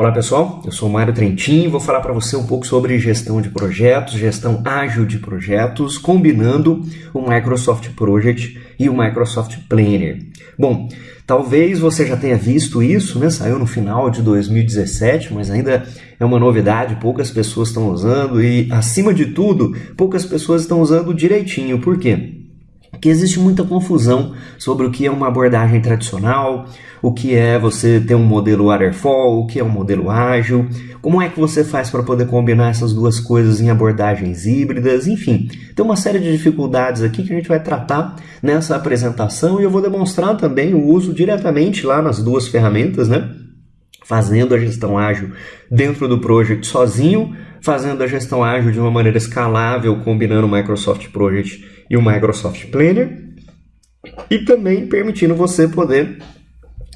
Olá pessoal, eu sou Mário Trentin e vou falar para você um pouco sobre gestão de projetos, gestão ágil de projetos, combinando o Microsoft Project e o Microsoft Planner. Bom, talvez você já tenha visto isso, né? Saiu no final de 2017, mas ainda é uma novidade, poucas pessoas estão usando e, acima de tudo, poucas pessoas estão usando direitinho. Por quê? Que existe muita confusão sobre o que é uma abordagem tradicional, o que é você ter um modelo waterfall, o que é um modelo ágil, como é que você faz para poder combinar essas duas coisas em abordagens híbridas, enfim, tem uma série de dificuldades aqui que a gente vai tratar nessa apresentação e eu vou demonstrar também o uso diretamente lá nas duas ferramentas, né? Fazendo a gestão ágil dentro do project sozinho, fazendo a gestão ágil de uma maneira escalável, combinando o Microsoft Project e o Microsoft Planner, e também permitindo você poder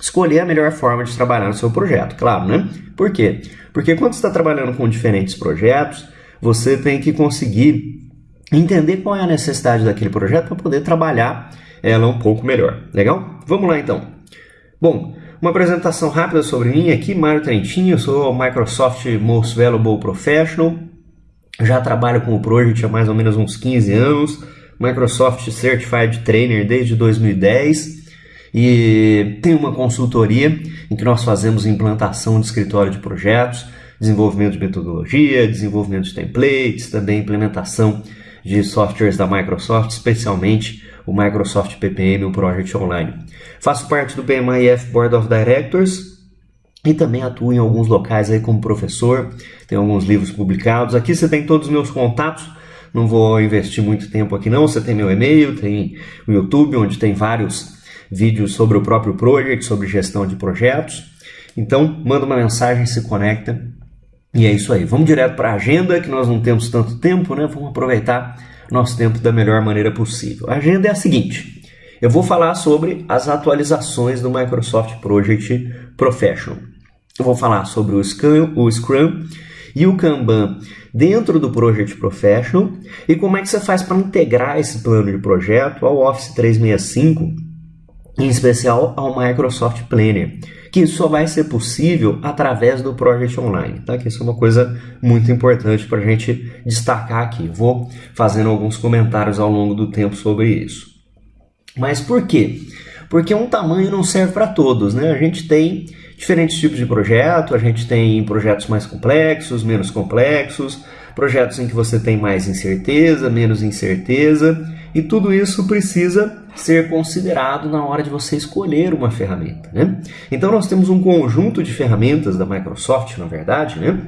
escolher a melhor forma de trabalhar no seu projeto, claro, né? Por quê? Porque quando você está trabalhando com diferentes projetos, você tem que conseguir entender qual é a necessidade daquele projeto para poder trabalhar ela um pouco melhor. Legal? Vamos lá então. Bom, uma apresentação rápida sobre mim. Aqui, Mário Trentinho, eu sou Microsoft Most Valuable Professional, já trabalho com o Project há mais ou menos uns 15 anos, Microsoft Certified Trainer desde 2010 e tem uma consultoria em que nós fazemos implantação de escritório de projetos, desenvolvimento de metodologia, desenvolvimento de templates, também implementação de softwares da Microsoft, especialmente o Microsoft PPM, o Project Online. Faço parte do PMIF Board of Directors e também atuo em alguns locais aí como professor, tenho alguns livros publicados. Aqui você tem todos os meus contatos, não vou investir muito tempo aqui não, você tem meu e-mail, tem o YouTube, onde tem vários vídeos sobre o próprio project, sobre gestão de projetos. Então, manda uma mensagem, se conecta. E é isso aí. Vamos direto para a agenda, que nós não temos tanto tempo, né? Vamos aproveitar nosso tempo da melhor maneira possível. A agenda é a seguinte: eu vou falar sobre as atualizações do Microsoft Project Professional. Eu vou falar sobre o Scrum, o Scrum e o Kanban dentro do Project Professional e como é que você faz para integrar esse plano de projeto ao Office 365, em especial ao Microsoft Planner, que só vai ser possível através do Project Online, tá? Que isso é uma coisa muito importante para a gente destacar aqui. Vou fazendo alguns comentários ao longo do tempo sobre isso. Mas por quê? Porque um tamanho não serve para todos, né? A gente tem diferentes tipos de projeto, a gente tem projetos mais complexos, menos complexos, projetos em que você tem mais incerteza, menos incerteza, e tudo isso precisa ser considerado na hora de você escolher uma ferramenta. Né? Então nós temos um conjunto de ferramentas da Microsoft, na verdade, né?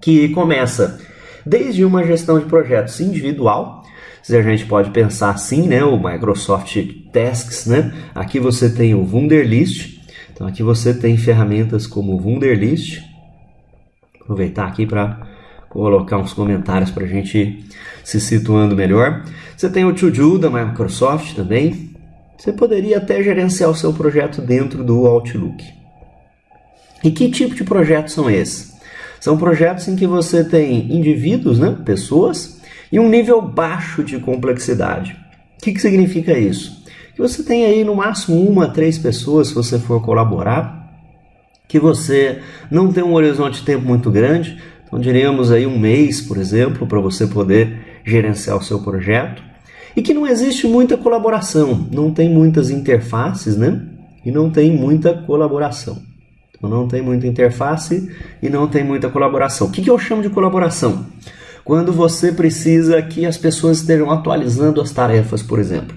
que começa desde uma gestão de projetos individual, se a gente pode pensar assim, né, o Microsoft Tasks, né? Aqui você tem o Wunderlist, então aqui você tem ferramentas como o Wunderlist. Aproveitar aqui para colocar uns comentários para a gente se situando melhor. Você tem o To-Do da Microsoft também. Você poderia até gerenciar o seu projeto dentro do Outlook. E que tipo de projetos são esses? São projetos em que você tem indivíduos, né, pessoas, e um nível baixo de complexidade. O que, que significa isso? que você tem aí no máximo uma, três pessoas se você for colaborar, que você não tem um horizonte de tempo muito grande, então diríamos aí um mês, por exemplo, para você poder gerenciar o seu projeto, e que não existe muita colaboração, não tem muitas interfaces, né? E não tem muita colaboração. Então não tem muita interface e não tem muita colaboração. O que, que eu chamo de colaboração? Quando você precisa que as pessoas estejam atualizando as tarefas, por exemplo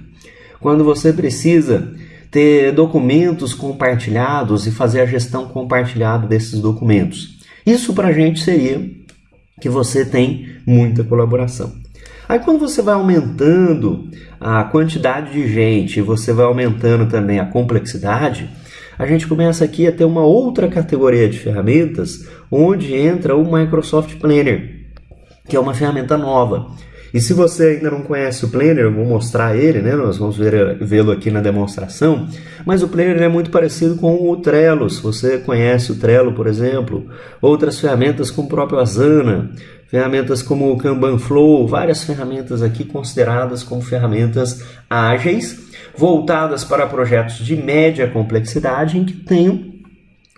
quando você precisa ter documentos compartilhados e fazer a gestão compartilhada desses documentos. Isso para a gente seria que você tem muita colaboração. Aí quando você vai aumentando a quantidade de gente, você vai aumentando também a complexidade, a gente começa aqui a ter uma outra categoria de ferramentas, onde entra o Microsoft Planner, que é uma ferramenta nova. E se você ainda não conhece o Planner, eu vou mostrar ele, né? Nós vamos vê-lo aqui na demonstração. Mas o Planner é muito parecido com o Trello. Se você conhece o Trello, por exemplo, outras ferramentas como o próprio Asana, ferramentas como o Kanban Flow, várias ferramentas aqui consideradas como ferramentas ágeis, voltadas para projetos de média complexidade em que tenham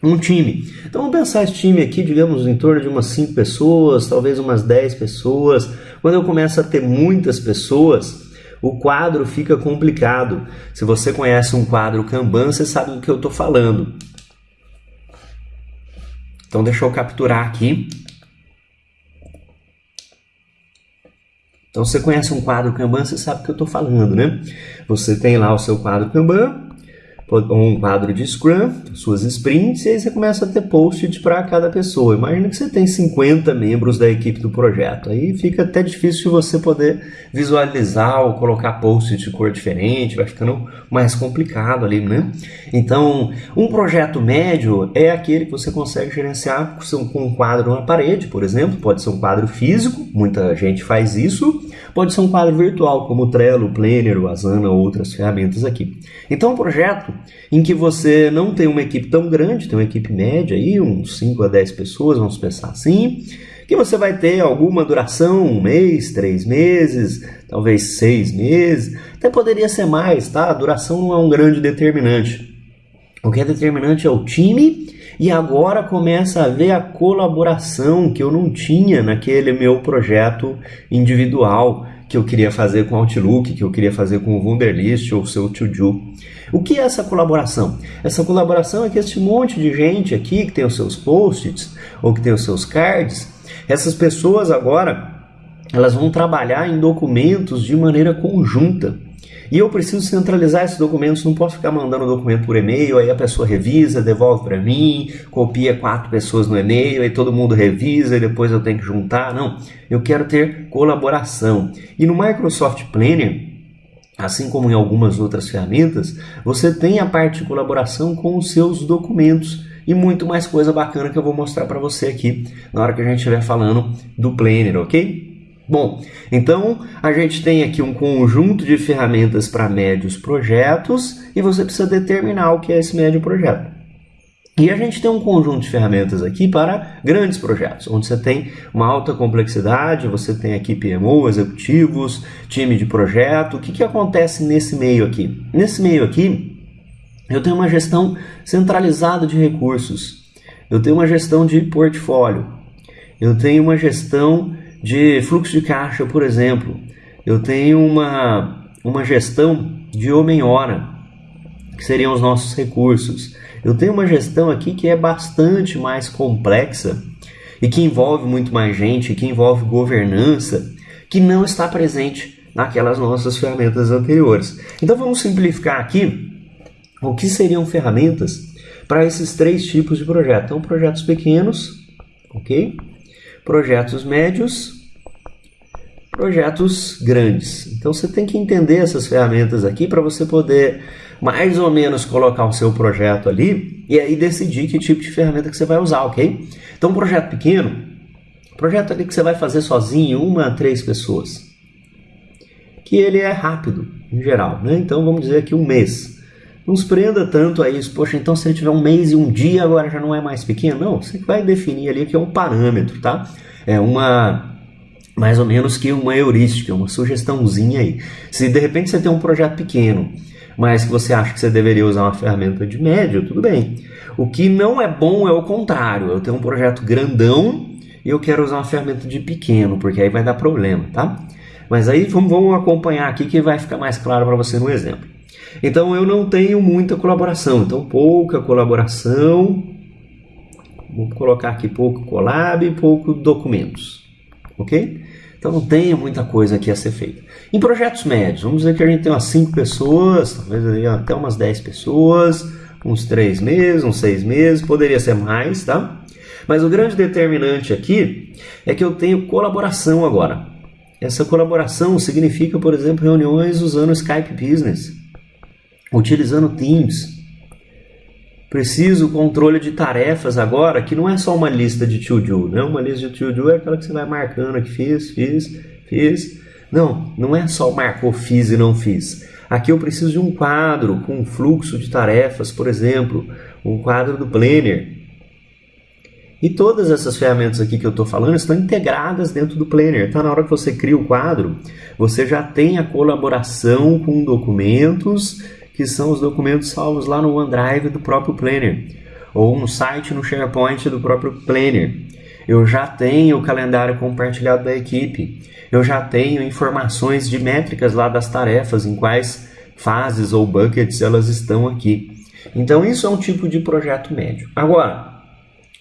um time. Então vamos pensar esse time aqui, digamos, em torno de umas 5 pessoas, talvez umas 10 pessoas. Quando eu começo a ter muitas pessoas, o quadro fica complicado. Se você conhece um quadro Kanban, você sabe do que eu estou falando. Então deixa eu capturar aqui. Então você conhece um quadro Kanban, você sabe o que eu estou falando, né? Você tem lá o seu quadro Kanban, um quadro de Scrum, suas sprints, e aí você começa a ter post-it para cada pessoa. Imagina que você tem 50 membros da equipe do projeto. Aí fica até difícil você poder visualizar ou colocar post-it de cor diferente, vai ficando mais complicado ali, né? Então, um projeto médio é aquele que você consegue gerenciar com um quadro na parede, por exemplo, pode ser um quadro físico, muita gente faz isso, pode ser um quadro virtual, como o Trello, o Planner, o Asana ou outras ferramentas aqui. Então, um projeto em que você não tem uma equipe tão grande, tem uma equipe média aí, uns 5 a 10 pessoas, vamos pensar assim, que você vai ter alguma duração, um mês, três meses, talvez seis meses, até poderia ser mais, tá? A duração não é um grande determinante. O que é determinante é o time e agora começa a ver a colaboração que eu não tinha naquele meu projeto individual que eu queria fazer com Outlook, que eu queria fazer com o Wunderlist ou o seu To-Do. O que é essa colaboração? Essa colaboração é que esse monte de gente aqui que tem os seus post-its ou que tem os seus cards, essas pessoas agora elas vão trabalhar em documentos de maneira conjunta. E eu preciso centralizar esses documentos, não posso ficar mandando o documento por e-mail, aí a pessoa revisa, devolve para mim, copia quatro pessoas no e-mail, aí todo mundo revisa e depois eu tenho que juntar. Não, eu quero ter colaboração. E no Microsoft Planner, assim como em algumas outras ferramentas, você tem a parte de colaboração com os seus documentos e muito mais coisa bacana que eu vou mostrar para você aqui na hora que a gente estiver falando do Planner, ok? Bom, então a gente tem aqui um conjunto de ferramentas para médios projetos e você precisa determinar o que é esse médio projeto. E a gente tem um conjunto de ferramentas aqui para grandes projetos, onde você tem uma alta complexidade, você tem aqui PMO, executivos, time de projeto. O que, que acontece nesse meio aqui? Nesse meio aqui, eu tenho uma gestão centralizada de recursos, eu tenho uma gestão de portfólio, eu tenho uma gestão de fluxo de caixa, por exemplo, eu tenho uma, uma gestão de homem-hora, que seriam os nossos recursos. Eu tenho uma gestão aqui que é bastante mais complexa e que envolve muito mais gente, que envolve governança, que não está presente naquelas nossas ferramentas anteriores. Então vamos simplificar aqui o que seriam ferramentas para esses três tipos de projetos. Então, projetos pequenos, ok? Projetos médios, projetos grandes. Então você tem que entender essas ferramentas aqui para você poder mais ou menos colocar o seu projeto ali e aí decidir que tipo de ferramenta que você vai usar, ok? Então um projeto pequeno, projeto ali que você vai fazer sozinho, uma três pessoas, que ele é rápido em geral, né? Então vamos dizer aqui um mês. Não se prenda tanto a isso, poxa, então se ele tiver um mês e um dia, agora já não é mais pequeno? Não, você vai definir ali que é um parâmetro, tá? É uma mais ou menos que uma heurística, uma sugestãozinha aí. Se de repente você tem um projeto pequeno, mas que você acha que você deveria usar uma ferramenta de médio, tudo bem. O que não é bom é o contrário. Eu tenho um projeto grandão e eu quero usar uma ferramenta de pequeno, porque aí vai dar problema, tá? Mas aí vamos, vamos acompanhar aqui que vai ficar mais claro para você no exemplo. Então eu não tenho muita colaboração, então pouca colaboração. Vou colocar aqui pouco collab e pouco documentos, ok? Então não tem muita coisa aqui a ser feita. Em projetos médios, vamos dizer que a gente tem umas 5 pessoas, talvez até umas 10 pessoas, uns 3 meses, uns 6 meses, poderia ser mais, tá? Mas o grande determinante aqui é que eu tenho colaboração agora. Essa colaboração significa, por exemplo, reuniões usando Skype Business utilizando Teams. Preciso controle de tarefas agora, que não é só uma lista de to-do, né? Uma lista de to-do é aquela que você vai marcando que fiz, fiz, fiz. Não, não é só marcou fiz e não fiz. Aqui eu preciso de um quadro com um fluxo de tarefas, por exemplo, um quadro do Planner. E todas essas ferramentas aqui que eu estou falando estão integradas dentro do Planner. Então, na hora que você cria o quadro, você já tem a colaboração com documentos que são os documentos salvos lá no OneDrive do próprio Planner. ou no site, no SharePoint do próprio Planner. Eu já tenho o calendário compartilhado da equipe. Eu já tenho informações de métricas lá das tarefas, em quais fases ou buckets elas estão aqui. Então isso é um tipo de projeto médio. Agora,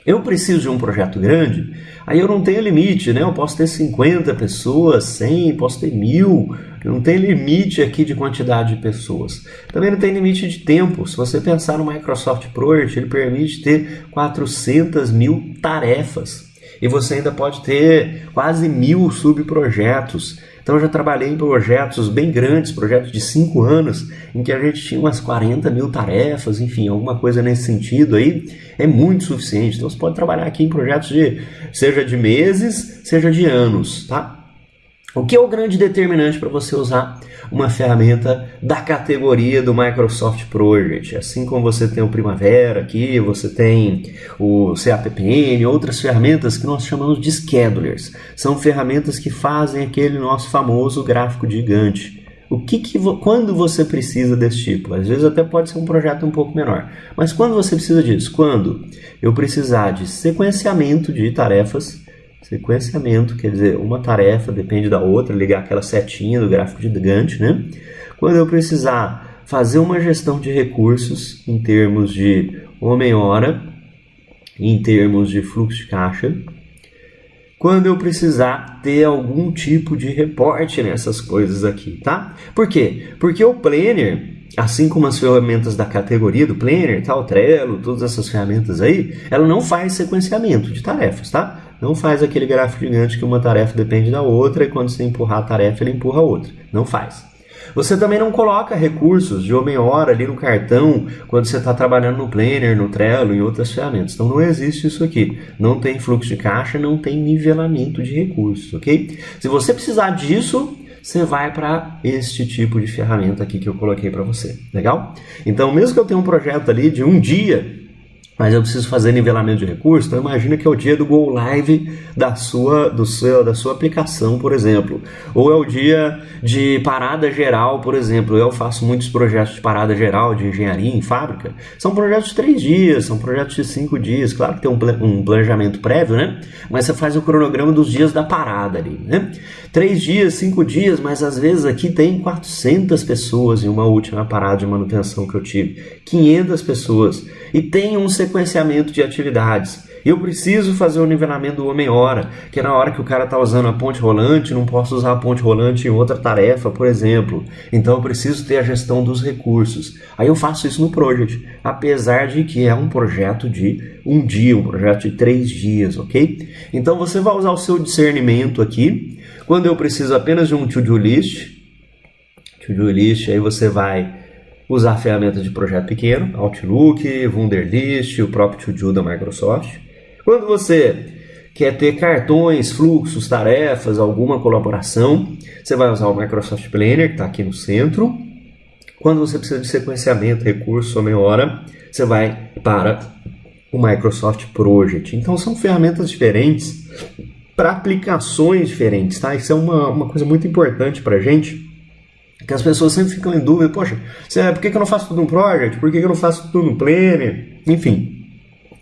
eu preciso de um projeto grande, aí eu não tenho limite, né? Eu posso ter 50 pessoas, 100, posso ter mil, não tem limite aqui de quantidade de pessoas. Também não tem limite de tempo. Se você pensar no Microsoft Project, ele permite ter 400 mil tarefas. E você ainda pode ter quase mil subprojetos. Então eu já trabalhei em projetos bem grandes, projetos de 5 anos, em que a gente tinha umas 40 mil tarefas, enfim, alguma coisa nesse sentido aí, é muito suficiente. Então você pode trabalhar aqui em projetos de seja de meses, seja de anos, tá? O que é o grande determinante para você usar uma ferramenta da categoria do Microsoft Project? Assim como você tem o Primavera aqui, você tem o CAPPN, outras ferramentas que nós chamamos de schedulers. São ferramentas que fazem aquele nosso famoso gráfico gigante. O que, que quando você precisa desse tipo? Às vezes até pode ser um projeto um pouco menor. Mas quando você precisa disso? Quando eu precisar de sequenciamento de tarefas Sequenciamento, quer dizer, uma tarefa depende da outra, ligar aquela setinha do gráfico de Gantt, né? Quando eu precisar fazer uma gestão de recursos em termos de homem-hora, em termos de fluxo de caixa, quando eu precisar ter algum tipo de reporte nessas coisas aqui, tá? Por quê? Porque o Planner, assim como as ferramentas da categoria do Planner, tal, Trello, todas essas ferramentas aí, ela não faz sequenciamento de tarefas, tá? Não faz aquele gráfico gigante que uma tarefa depende da outra e quando você empurrar a tarefa, ele empurra a outra. Não faz. Você também não coloca recursos de homem-hora ali no cartão quando você está trabalhando no Planner, no Trello, em outras ferramentas. Então não existe isso aqui. Não tem fluxo de caixa, não tem nivelamento de recursos, ok? Se você precisar disso, você vai para este tipo de ferramenta aqui que eu coloquei para você. Legal? Então, mesmo que eu tenha um projeto ali de um dia, mas eu preciso fazer nivelamento de recursos, então imagina que é o dia do go live da sua, do seu, da sua aplicação, por exemplo. Ou é o dia de parada geral, por exemplo. Eu faço muitos projetos de parada geral de engenharia em fábrica. São projetos de três dias, são projetos de cinco dias. Claro que tem um planejamento prévio, né? Mas você faz o cronograma dos dias da parada ali, né? Três dias, cinco dias, mas às vezes aqui tem 400 pessoas em uma última parada de manutenção que eu tive. 500 pessoas. E tem um sequenciamento de atividades. Eu preciso fazer o nivelamento do homem-hora, que é na hora que o cara está usando a ponte rolante, não posso usar a ponte rolante em outra tarefa, por exemplo. Então eu preciso ter a gestão dos recursos. Aí eu faço isso no Project, apesar de que é um projeto de um dia, um projeto de três dias, ok? Então você vai usar o seu discernimento aqui. Quando eu preciso apenas de um to-do list, to-do list, aí você vai usar ferramentas de projeto pequeno, Outlook, Wunderlist, o próprio To-Do da Microsoft. Quando você quer ter cartões, fluxos, tarefas, alguma colaboração, você vai usar o Microsoft Planner, que está aqui no centro. Quando você precisa de sequenciamento, recurso, meia hora, você vai para o Microsoft Project. Então são ferramentas diferentes para aplicações diferentes, tá? Isso é uma, uma coisa muito importante para a gente que as pessoas sempre ficam em dúvida, poxa, por que eu não faço tudo no Project? Por que eu não faço tudo no Planner? Enfim,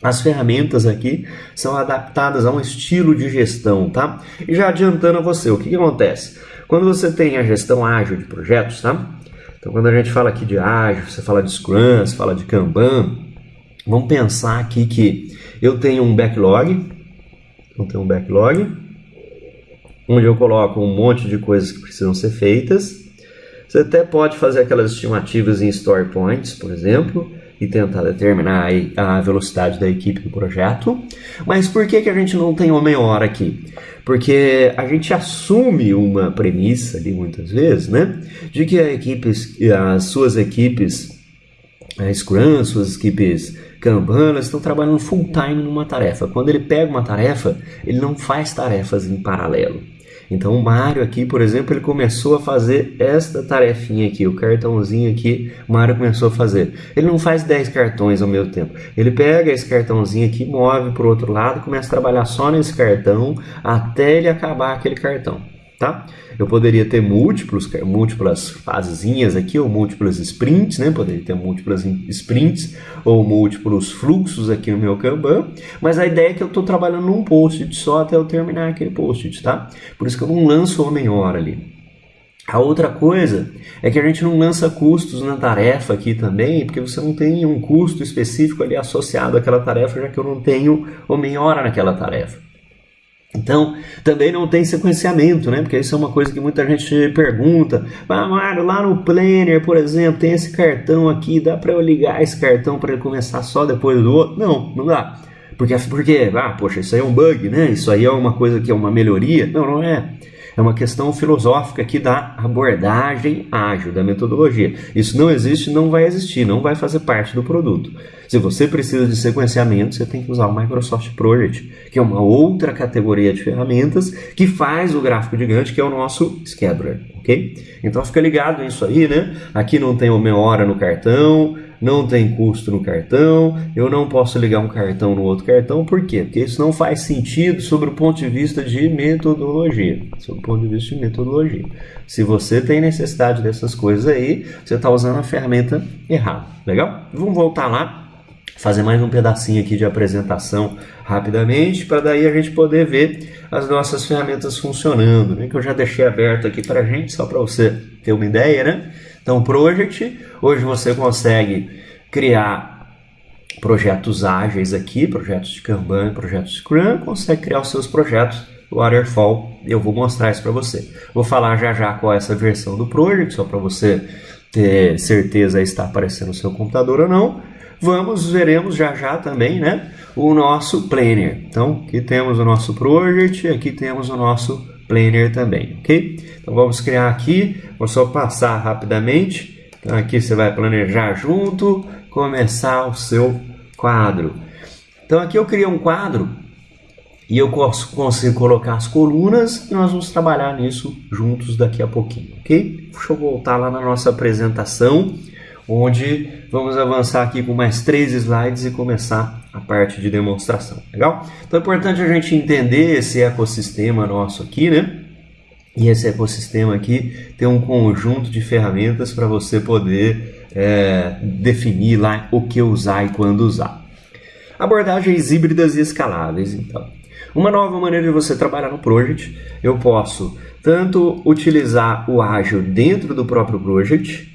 as ferramentas aqui são adaptadas a um estilo de gestão, tá? E já adiantando a você, o que, que acontece? Quando você tem a gestão ágil de projetos, tá? Então, quando a gente fala aqui de ágil, você fala de Scrum, você fala de Kanban, vamos pensar aqui que eu tenho um backlog, eu tenho um backlog, onde eu coloco um monte de coisas que precisam ser feitas, você até pode fazer aquelas estimativas em story points, por exemplo, e tentar determinar a velocidade da equipe do projeto. Mas por que, que a gente não tem uma meia hora aqui? Porque a gente assume uma premissa ali muitas vezes, né? De que a equipe, as suas equipes a Scrum, suas equipes Kanban, estão trabalhando full time numa tarefa. Quando ele pega uma tarefa, ele não faz tarefas em paralelo. Então o Mário aqui, por exemplo, ele começou a fazer esta tarefinha aqui, o cartãozinho aqui, o Mário começou a fazer. Ele não faz 10 cartões ao mesmo tempo. Ele pega esse cartãozinho aqui, move para o outro lado, começa a trabalhar só nesse cartão até ele acabar aquele cartão. Tá? Eu poderia ter múltiplos, múltiplas fasezinhas aqui, ou múltiplas sprints, né? Poderia ter múltiplas sprints, ou múltiplos fluxos aqui no meu Kanban, mas a ideia é que eu estou trabalhando num post-it só até eu terminar aquele post-it, tá? Por isso que eu não lanço homem-hora ali. A outra coisa é que a gente não lança custos na tarefa aqui também, porque você não tem um custo específico ali associado àquela tarefa, já que eu não tenho homem-hora naquela tarefa. Então, também não tem sequenciamento, né? Porque isso é uma coisa que muita gente pergunta. Ah, Mário, lá no Planner, por exemplo, tem esse cartão aqui, dá para eu ligar esse cartão para ele começar só depois do outro? Não, não dá. Porque, porque, ah, poxa, isso aí é um bug, né? Isso aí é uma coisa que é uma melhoria. Não, não é. É uma questão filosófica aqui da abordagem ágil, da metodologia. Isso não existe, não vai existir, não vai fazer parte do produto. Se você precisa de sequenciamento, você tem que usar o Microsoft Project, que é uma outra categoria de ferramentas que faz o gráfico gigante, que é o nosso scheduler, ok? Então fica ligado nisso aí, né? Aqui não tem uma hora no cartão, não tem custo no cartão, eu não posso ligar um cartão no outro cartão, por quê? Porque isso não faz sentido sobre o ponto de vista de metodologia. Sobre o ponto de vista de metodologia. Se você tem necessidade dessas coisas aí, você está usando a ferramenta errada. Legal? Vamos voltar lá fazer mais um pedacinho aqui de apresentação rapidamente, para daí a gente poder ver as nossas ferramentas funcionando, né? que eu já deixei aberto aqui para a gente, só para você ter uma ideia, né? Então, Project, hoje você consegue criar projetos ágeis aqui, projetos de Kanban, projetos Scrum, consegue criar os seus projetos Waterfall. Eu vou mostrar isso para você. Vou falar já já qual é essa versão do Project, só para você ter certeza está aparecendo no seu computador ou não. Vamos, veremos já já também, né? O nosso Planner. Então, aqui temos o nosso Project, aqui temos o nosso Planner também, ok? Então vamos criar aqui, vou só passar rapidamente. Então aqui você vai planejar junto, começar o seu quadro. Então aqui eu criei um quadro e eu consigo colocar as colunas e nós vamos trabalhar nisso juntos daqui a pouquinho, ok? Deixa eu voltar lá na nossa apresentação, onde vamos avançar aqui com mais três slides e começar a parte de demonstração, legal? Então é importante a gente entender esse ecossistema nosso aqui, né? E esse ecossistema aqui tem um conjunto de ferramentas para você poder é, definir lá o que usar e quando usar. Abordagens híbridas e escaláveis, então. Uma nova maneira de você trabalhar no Project, eu posso tanto utilizar o ágil dentro do próprio Project,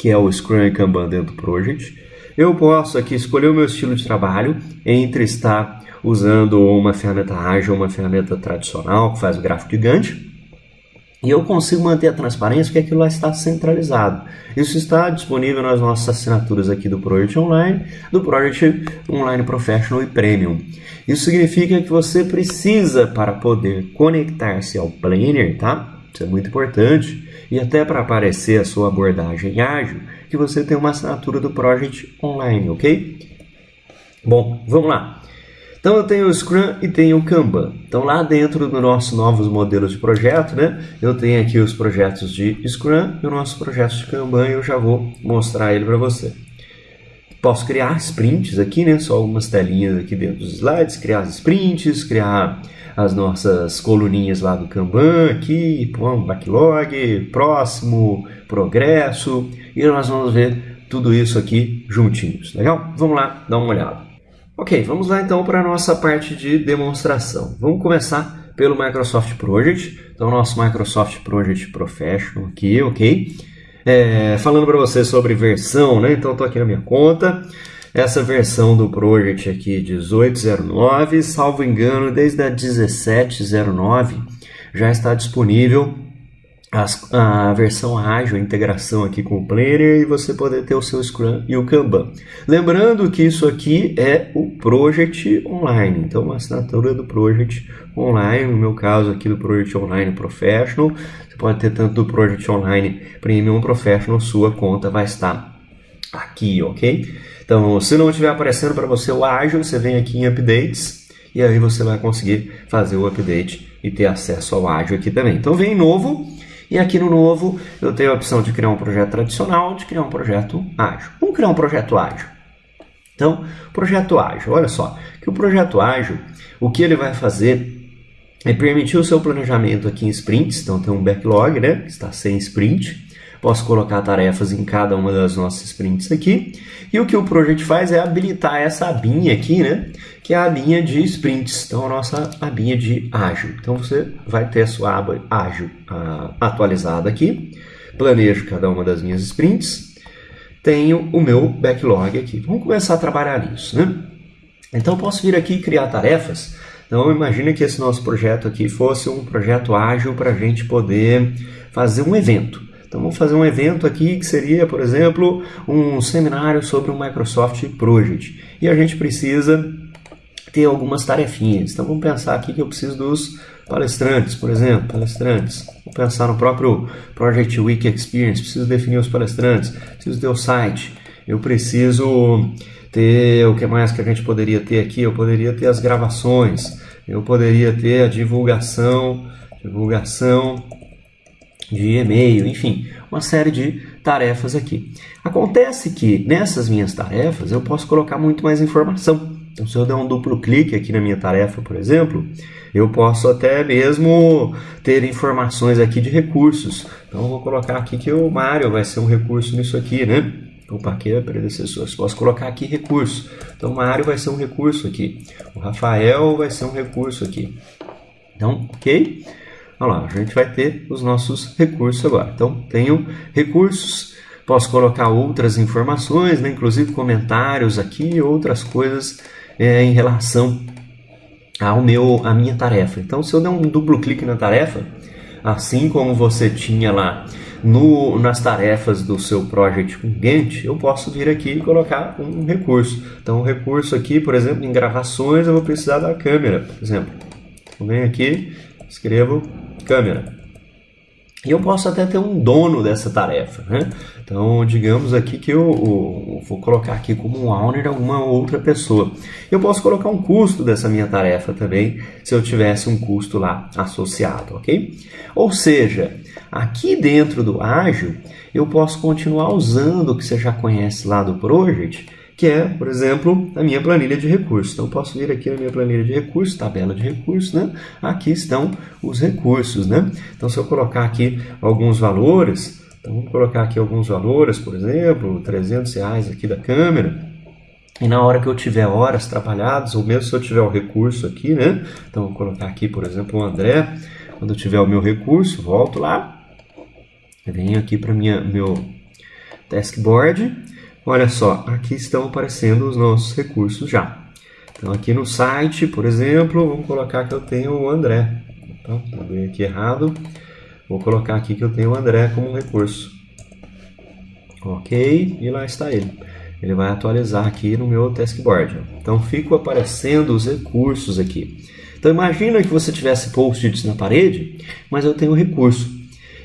que é o Scrum e Kanban dentro do Project, eu posso aqui escolher o meu estilo de trabalho entre estar usando uma ferramenta ágil, uma ferramenta tradicional que faz o gráfico gigante, e eu consigo manter a transparência porque aquilo lá está centralizado. Isso está disponível nas nossas assinaturas aqui do Project Online, do Project Online Professional e Premium. Isso significa que você precisa, para poder conectar-se ao Planner, tá? Isso é muito importante. E até para aparecer a sua abordagem ágil, que você tem uma assinatura do Project Online, ok? Bom, vamos lá. Então eu tenho o Scrum e tenho o Kanban. Então lá dentro do nosso novos modelos de projeto, né? Eu tenho aqui os projetos de Scrum e o nosso projeto de Kanban e eu já vou mostrar ele para você. Posso criar sprints aqui, né? Só algumas telinhas aqui dentro dos slides, criar sprints, criar as nossas coluninhas lá do Kanban aqui, backlog, próximo, progresso, e nós vamos ver tudo isso aqui juntinhos, legal? Vamos lá dar uma olhada. Ok, vamos lá então para a nossa parte de demonstração. Vamos começar pelo Microsoft Project, então nosso Microsoft Project Professional aqui, ok? É, falando para você sobre versão, né? Então estou aqui na minha conta, essa versão do Project aqui 1809, salvo engano, desde a 1709 já está disponível as, a versão ágil, a integração aqui com o Planner e você poder ter o seu Scrum e o Kanban. Lembrando que isso aqui é o Project Online, então uma assinatura do Project Online, no meu caso aqui do Project Online Professional, você pode ter tanto do Project Online Premium Professional, sua conta vai estar aqui, ok? Então, se não estiver aparecendo para você o ágil, você vem aqui em Updates e aí você vai conseguir fazer o update e ter acesso ao ágil aqui também. Então, vem em novo e aqui no novo eu tenho a opção de criar um projeto tradicional, de criar um projeto ágil. Vamos criar um projeto ágil. Então, projeto ágil, olha só, que o projeto ágil, o que ele vai fazer é permitir o seu planejamento aqui em sprints, então tem um backlog, né, que está sem sprint. Posso colocar tarefas em cada uma das nossas sprints aqui. E o que o Project faz é habilitar essa abinha aqui, né? Que é a abinha de sprints. Então, a nossa abinha de ágil. Então, você vai ter a sua aba ágil atualizada aqui. Planejo cada uma das minhas sprints. Tenho o meu backlog aqui. Vamos começar a trabalhar nisso, né? Então, posso vir aqui e criar tarefas. Então, imagine que esse nosso projeto aqui fosse um projeto ágil para a gente poder fazer um evento. Então vamos fazer um evento aqui que seria, por exemplo, um seminário sobre o Microsoft Project. E a gente precisa ter algumas tarefinhas. Então vamos pensar aqui que eu preciso dos palestrantes, por exemplo, palestrantes. Vou pensar no próprio Project Week Experience, preciso definir os palestrantes, preciso ter o site, eu preciso ter o que mais que a gente poderia ter aqui, eu poderia ter as gravações, eu poderia ter a divulgação, divulgação de e-mail, enfim, uma série de tarefas aqui. Acontece que nessas minhas tarefas eu posso colocar muito mais informação. Então, se eu der um duplo clique aqui na minha tarefa, por exemplo, eu posso até mesmo ter informações aqui de recursos. Então, eu vou colocar aqui que o Mário vai ser um recurso nisso aqui, né? Opa, aqui é predecessor. Posso colocar aqui recurso. Então, o Mário vai ser um recurso aqui. O Rafael vai ser um recurso aqui. Então, ok? Olha lá, a gente vai ter os nossos recursos agora. Então, tenho recursos, posso colocar outras informações, né, inclusive comentários aqui, outras coisas é, em relação ao meu, à minha tarefa. Então, se eu der um duplo clique na tarefa, assim como você tinha lá no, nas tarefas do seu project com Gantt, eu posso vir aqui e colocar um recurso. Então, o recurso aqui, por exemplo, em gravações, eu vou precisar da câmera, por exemplo. Eu venho aqui, escrevo câmera. E eu posso até ter um dono dessa tarefa, né? Então, digamos aqui que eu, eu, vou colocar aqui como um owner alguma outra pessoa. Eu posso colocar um custo dessa minha tarefa também, se eu tivesse um custo lá associado, ok? Ou seja, aqui dentro do ágil, eu posso continuar usando o que você já conhece lá do Project, que é, por exemplo, a minha planilha de recursos. Então, posso vir aqui na minha planilha de recursos, tabela de recursos, né? Aqui estão os recursos, né? Então, se eu colocar aqui alguns valores, então vamos colocar aqui alguns valores, por exemplo, 300 reais aqui da câmera, e na hora que eu tiver horas trabalhadas, ou mesmo se eu tiver o recurso aqui, né? Então, vou colocar aqui, por exemplo, o André, quando eu tiver o meu recurso, volto lá, venho aqui para meu taskboard, Olha só, aqui estão aparecendo os nossos recursos já. Então aqui no site, por exemplo, vamos colocar que eu tenho o André. Então, abri aqui errado. Vou colocar aqui que eu tenho o André como recurso. Ok, e lá está ele. Ele vai atualizar aqui no meu taskboard. Então ficam aparecendo os recursos aqui. Então imagina que você tivesse post-its na parede, mas eu tenho recurso.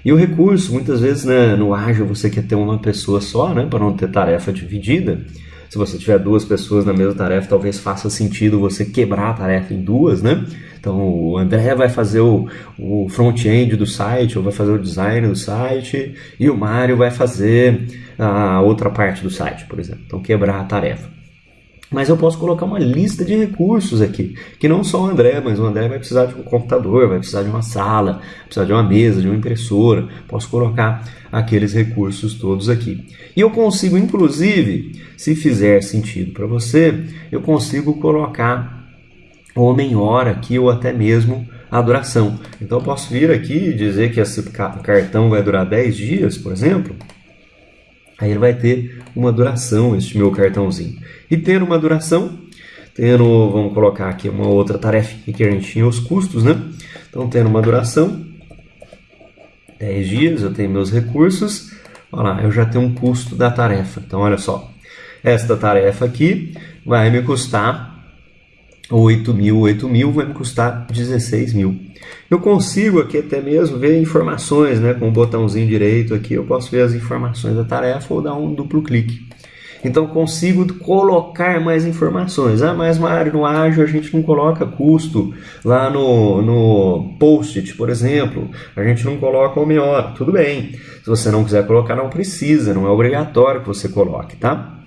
E o recurso, muitas vezes né, no ágil você quer ter uma pessoa só, né, para não ter tarefa dividida. Se você tiver duas pessoas na mesma tarefa, talvez faça sentido você quebrar a tarefa em duas, né? Então o André vai fazer o, o front-end do site, ou vai fazer o design do site, e o Mário vai fazer a outra parte do site, por exemplo. Então quebrar a tarefa. Mas eu posso colocar uma lista de recursos aqui, que não só o André, mas o André vai precisar de um computador, vai precisar de uma sala, precisar de uma mesa, de uma impressora. Posso colocar aqueles recursos todos aqui. E eu consigo, inclusive, se fizer sentido para você, eu consigo colocar homem-hora aqui ou até mesmo a duração. Então eu posso vir aqui e dizer que esse cartão vai durar 10 dias, por exemplo. Aí ele vai ter uma duração, este meu cartãozinho. E tendo uma duração, tendo, vamos colocar aqui uma outra tarefa que a gente tinha os custos, né? Então, tendo uma duração, 10 dias, eu tenho meus recursos, olha lá, eu já tenho um custo da tarefa. Então, olha só, esta tarefa aqui vai me custar 8 mil, 8 mil vai me custar 16 mil. Eu consigo aqui até mesmo ver informações, né? Com o botãozinho direito aqui eu posso ver as informações da tarefa ou dar um duplo clique. Então consigo colocar mais informações. Ah, mas Mário, no ágil a gente não coloca custo lá no, no post-it, por exemplo. A gente não coloca o melhor. Tudo bem. Se você não quiser colocar, não precisa. Não é obrigatório que você coloque, tá?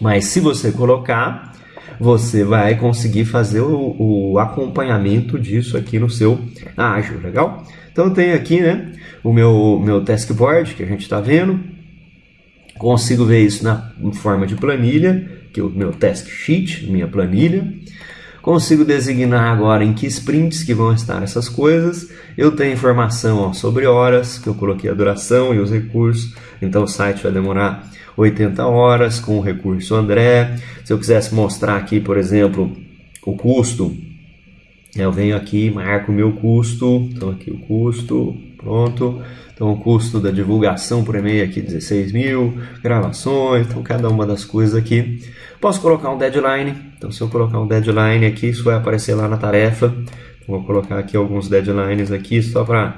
Mas se você colocar, você vai conseguir fazer o, o acompanhamento disso aqui no seu ágil, legal? Então eu tenho aqui né, o meu, meu task board que a gente está vendo, consigo ver isso na forma de planilha, que é o meu task sheet, minha planilha. Consigo designar agora em que sprints que vão estar essas coisas. Eu tenho informação ó, sobre horas, que eu coloquei a duração e os recursos. Então o site vai demorar 80 horas com o recurso André. Se eu quisesse mostrar aqui, por exemplo, o custo, eu venho aqui, marco o meu custo. Então aqui o custo, pronto. Então o custo da divulgação por e-mail aqui 16 mil, gravações, então cada uma das coisas aqui. Posso colocar um deadline, então se eu colocar um deadline aqui, isso vai aparecer lá na tarefa. Vou colocar aqui alguns deadlines aqui só para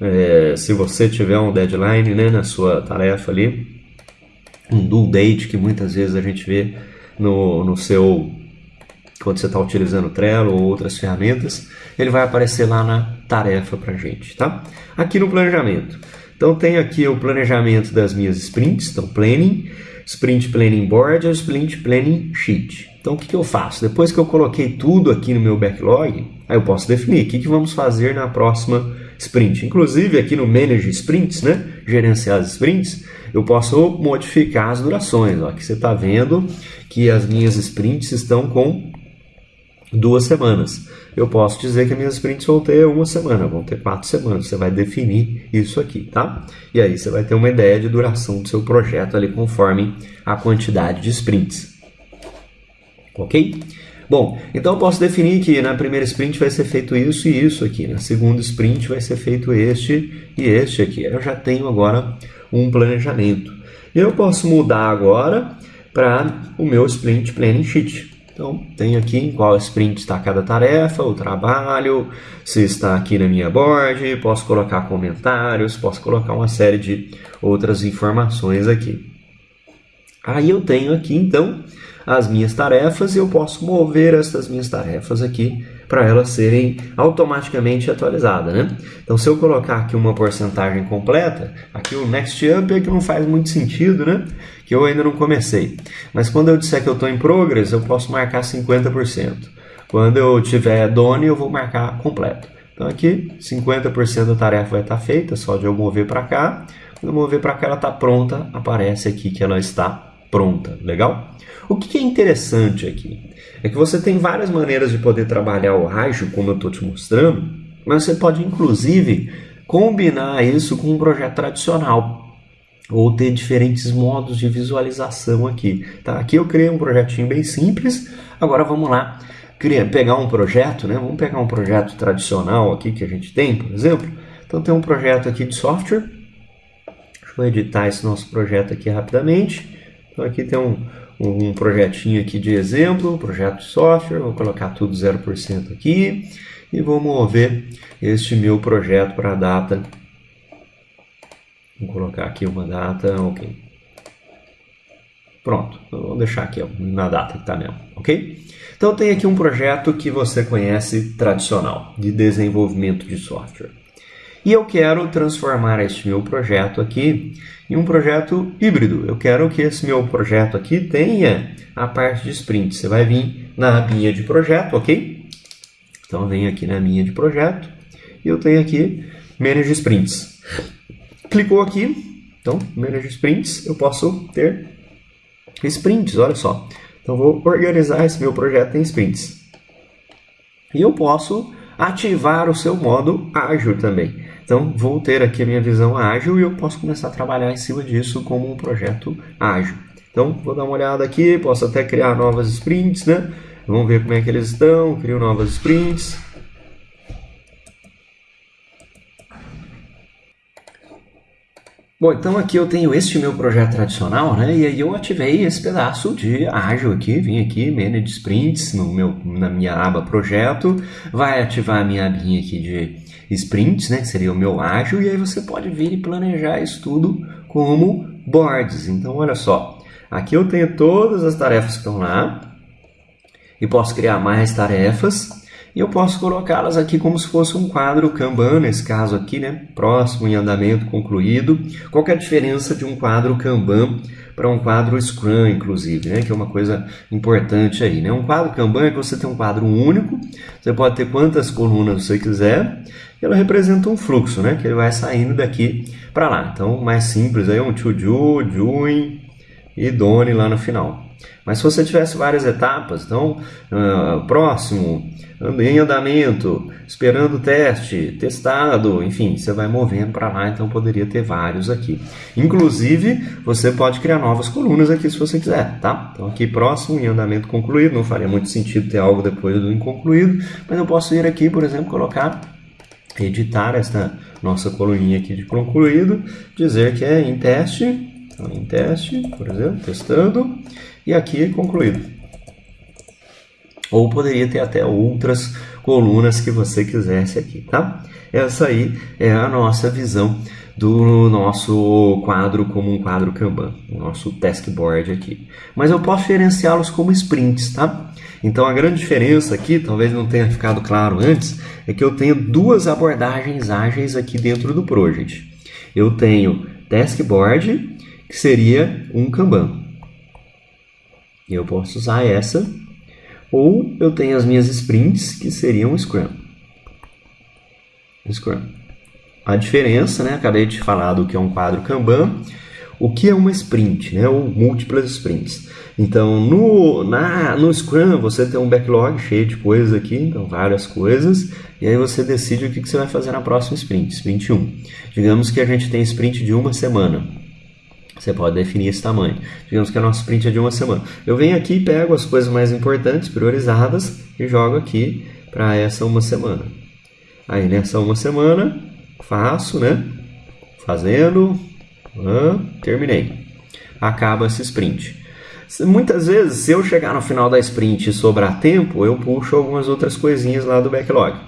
é, se você tiver um deadline né, na sua tarefa ali, um due date que muitas vezes a gente vê no, no seu quando você está utilizando o Trello ou outras ferramentas, ele vai aparecer lá na tarefa para gente, tá? Aqui no planejamento. Então tem aqui o planejamento das minhas sprints, então planning, sprint planning board ou sprint planning sheet. Então o que, que eu faço? Depois que eu coloquei tudo aqui no meu backlog, aí eu posso definir o que, que vamos fazer na próxima sprint. Inclusive aqui no Manage Sprints, né? gerenciar as sprints, eu posso modificar as durações. Ó. Aqui você está vendo que as minhas sprints estão com duas semanas. Eu posso dizer que minhas sprints vão ter uma semana, vão ter quatro semanas. Você vai definir isso aqui, tá? E aí você vai ter uma ideia de duração do seu projeto ali conforme a quantidade de sprints. Ok? Bom, então eu posso definir que na primeira sprint vai ser feito isso e isso aqui. Na segunda sprint vai ser feito este e este aqui. Eu já tenho agora um planejamento. Eu posso mudar agora para o meu sprint planning sheet. Então, tenho aqui em qual sprint está cada tarefa, o trabalho, se está aqui na minha board, posso colocar comentários, posso colocar uma série de outras informações aqui. Aí eu tenho aqui, então, as minhas tarefas e eu posso mover essas minhas tarefas aqui para elas serem automaticamente atualizadas. Né? Então, se eu colocar aqui uma porcentagem completa, aqui o Next Up é que não faz muito sentido, né? que eu ainda não comecei. Mas quando eu disser que eu estou em Progress, eu posso marcar 50%. Quando eu tiver Done, eu vou marcar completo. Então aqui, 50% da tarefa vai estar feita, só de eu mover para cá. Quando eu mover para cá, ela está pronta, aparece aqui que ela está pronta. Legal? O que é interessante aqui é que você tem várias maneiras de poder trabalhar o ágil, como eu estou te mostrando, mas você pode inclusive combinar isso com um projeto tradicional ou ter diferentes modos de visualização aqui. Tá? Aqui eu criei um projetinho bem simples, agora vamos lá criar, pegar um projeto, né? vamos pegar um projeto tradicional aqui que a gente tem, por exemplo. Então tem um projeto aqui de software, deixa eu editar esse nosso projeto aqui rapidamente. Então aqui tem um, um projetinho aqui de exemplo, projeto de software, vou colocar tudo 0% aqui e vou mover este meu projeto para a data. Vou colocar aqui uma data, ok. Pronto, vou deixar aqui na data que está mesmo, ok? Então tem aqui um projeto que você conhece tradicional, de desenvolvimento de software. E eu quero transformar este meu projeto aqui em um projeto híbrido. Eu quero que esse meu projeto aqui tenha a parte de sprint. Você vai vir na abinha de projeto, ok? Então vem aqui na minha de projeto e eu tenho aqui Manage Sprints. Clicou aqui, então Manage Sprints, eu posso ter sprints, olha só. Então vou organizar esse meu projeto em sprints. E eu posso ativar o seu modo ágil também. Então, vou ter aqui a minha visão ágil e eu posso começar a trabalhar em cima disso como um projeto ágil. Então, vou dar uma olhada aqui, posso até criar novas sprints, né? Vamos ver como é que eles estão, crio novas sprints. Bom, então aqui eu tenho este meu projeto tradicional, né? E aí eu ativei esse pedaço de ágil aqui, vim aqui, Manage Sprints, no meu, na minha aba projeto, vai ativar a minha abinha aqui de sprints, né? Que seria o meu ágil, e aí você pode vir e planejar isso tudo como boards. Então, olha só, aqui eu tenho todas as tarefas que estão lá, e posso criar mais tarefas, E eu posso colocá-las aqui como se fosse um quadro Kanban, nesse caso aqui, né? Próximo em andamento concluído. Qual é a diferença de um quadro Kanban para um quadro Scrum, inclusive, né? Que é uma coisa importante aí, né? Um quadro Kanban é que você tem um quadro único, você pode ter quantas colunas você quiser, e ela representa um fluxo, né? Que ele vai saindo daqui para lá. Então, mais simples aí, um to do, doing e done lá no final. Mas se você tivesse várias etapas, então, uh, próximo, em andamento, esperando o teste, testado, enfim, você vai movendo para lá, então poderia ter vários aqui. Inclusive, você pode criar novas colunas aqui se você quiser, tá? Então aqui próximo, em andamento concluído, não faria muito sentido ter algo depois do inconcluído, mas eu posso ir aqui, por exemplo, colocar, editar esta nossa coluninha aqui de concluído, dizer que é em teste, então, em teste, por exemplo, testando, e aqui concluído ou poderia ter até outras colunas que você quisesse aqui, tá? Essa aí é a nossa visão do nosso quadro como um quadro Kanban, o nosso task board aqui. Mas eu posso gerenciá-los como sprints, tá? Então a grande diferença aqui, talvez não tenha ficado claro antes, é que eu tenho duas abordagens ágeis aqui dentro do project. Eu tenho task board, que seria um Kanban. Eu posso usar essa ou eu tenho as minhas sprints, que seriam Scrum. Scrum. A diferença, né? Acabei de falar do que é um quadro Kanban. O que é uma sprint, né? Ou múltiplas sprints. Então, no, na, no Scrum, você tem um backlog cheio de coisas aqui, então várias coisas, e aí você decide o que, que você vai fazer na próxima sprint, sprint 1. Digamos que a gente tem sprint de uma semana. Você pode definir esse tamanho. Digamos que a nossa sprint é de uma semana. Eu venho aqui e pego as coisas mais importantes, priorizadas, e jogo aqui para essa uma semana. Aí nessa uma semana, faço, né? Fazendo, ah, terminei. Acaba esse sprint. Muitas vezes, se eu chegar no final da sprint e sobrar tempo, eu puxo algumas outras coisinhas lá do backlog.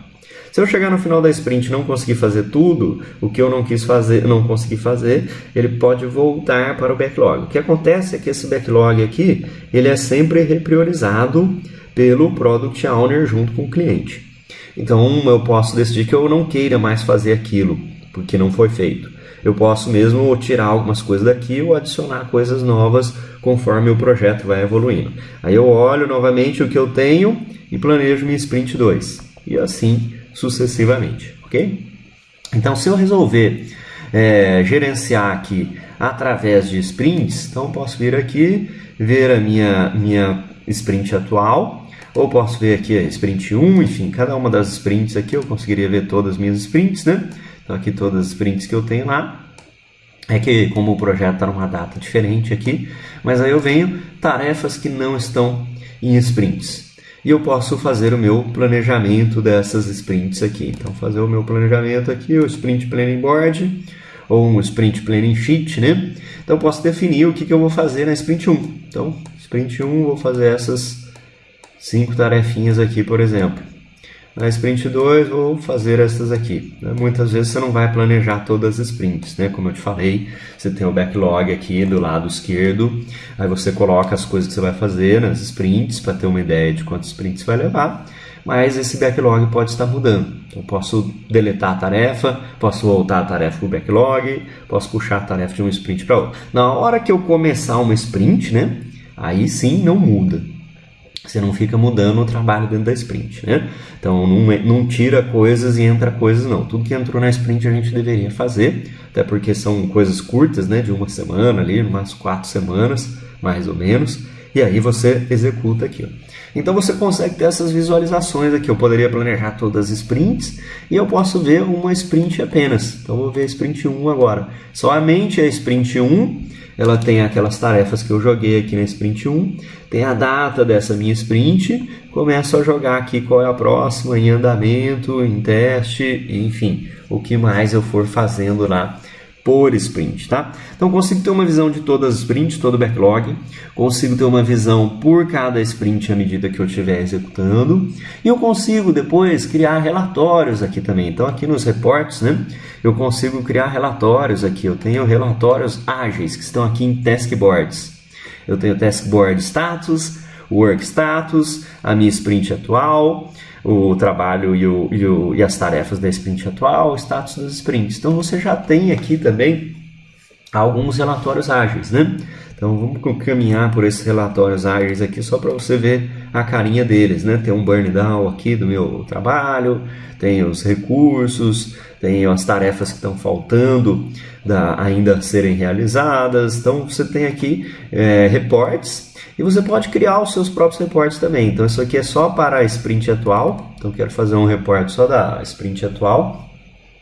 Se eu chegar no final da sprint e não conseguir fazer tudo, o que eu não quis fazer, não consegui fazer, ele pode voltar para o backlog. O que acontece é que esse backlog aqui, ele é sempre repriorizado pelo Product Owner junto com o cliente. Então eu posso decidir que eu não queira mais fazer aquilo, porque não foi feito. Eu posso mesmo tirar algumas coisas daqui ou adicionar coisas novas conforme o projeto vai evoluindo. Aí eu olho novamente o que eu tenho e planejo minha sprint 2. E assim sucessivamente, ok? Então, se eu resolver é, gerenciar aqui através de sprints, então posso vir aqui, ver a minha, minha sprint atual, ou posso ver aqui a sprint 1, enfim, cada uma das sprints aqui eu conseguiria ver todas as minhas sprints, né? Então aqui todas as sprints que eu tenho lá. É que como o projeto está numa data diferente aqui, mas aí eu venho tarefas que não estão em sprints e eu posso fazer o meu planejamento dessas sprints aqui. Então, fazer o meu planejamento aqui, o Sprint Planning Board, ou um Sprint Planning Sheet, né? Então, posso definir o que, que eu vou fazer na Sprint 1. Então, Sprint 1, vou fazer essas cinco tarefinhas aqui, por exemplo. Na sprint 2 vou fazer essas aqui. Né? Muitas vezes você não vai planejar todas as sprints, né? Como eu te falei, você tem o backlog aqui do lado esquerdo, aí você coloca as coisas que você vai fazer nas sprints para ter uma ideia de quantos sprints vai levar, mas esse backlog pode estar mudando. Eu posso deletar a tarefa, posso voltar a tarefa para o backlog, posso puxar a tarefa de um sprint para outro. Na hora que eu começar uma sprint, né? Aí sim não muda você não fica mudando o trabalho dentro da sprint, né? Então não, é, não tira coisas e entra coisas não. Tudo que entrou na sprint a gente deveria fazer, até porque são coisas curtas, né? De uma semana ali, umas quatro semanas, mais ou menos. E aí você executa aquilo. Então você consegue ter essas visualizações aqui. Eu poderia planejar todas as sprints e eu posso ver uma sprint apenas. Então vou ver a sprint 1 agora. Somente a sprint 1 ela tem aquelas tarefas que eu joguei aqui na sprint 1, tem a data dessa minha sprint, começo a jogar aqui qual é a próxima, em andamento, em teste, enfim, o que mais eu for fazendo lá por sprint, tá? Então consigo ter uma visão de todas as sprints, todo o backlog, consigo ter uma visão por cada sprint à medida que eu estiver executando, e eu consigo depois criar relatórios aqui também. Então aqui nos reportes, né, eu consigo criar relatórios aqui. Eu tenho relatórios ágeis que estão aqui em task boards. Eu tenho task board status, work status, a minha sprint atual, o trabalho e, o, e, o, e as tarefas da sprint atual, o status das sprints. Então você já tem aqui também alguns relatórios ágeis, né? Então vamos caminhar por esses relatórios ágeis aqui só para você ver a carinha deles, né? Tem um burn down aqui do meu trabalho, tem os recursos, tem as tarefas que estão faltando da, ainda serem realizadas. Então você tem aqui é, reportes e você pode criar os seus próprios reportes também. Então isso aqui é só para a sprint atual. Então quero fazer um report só da sprint atual.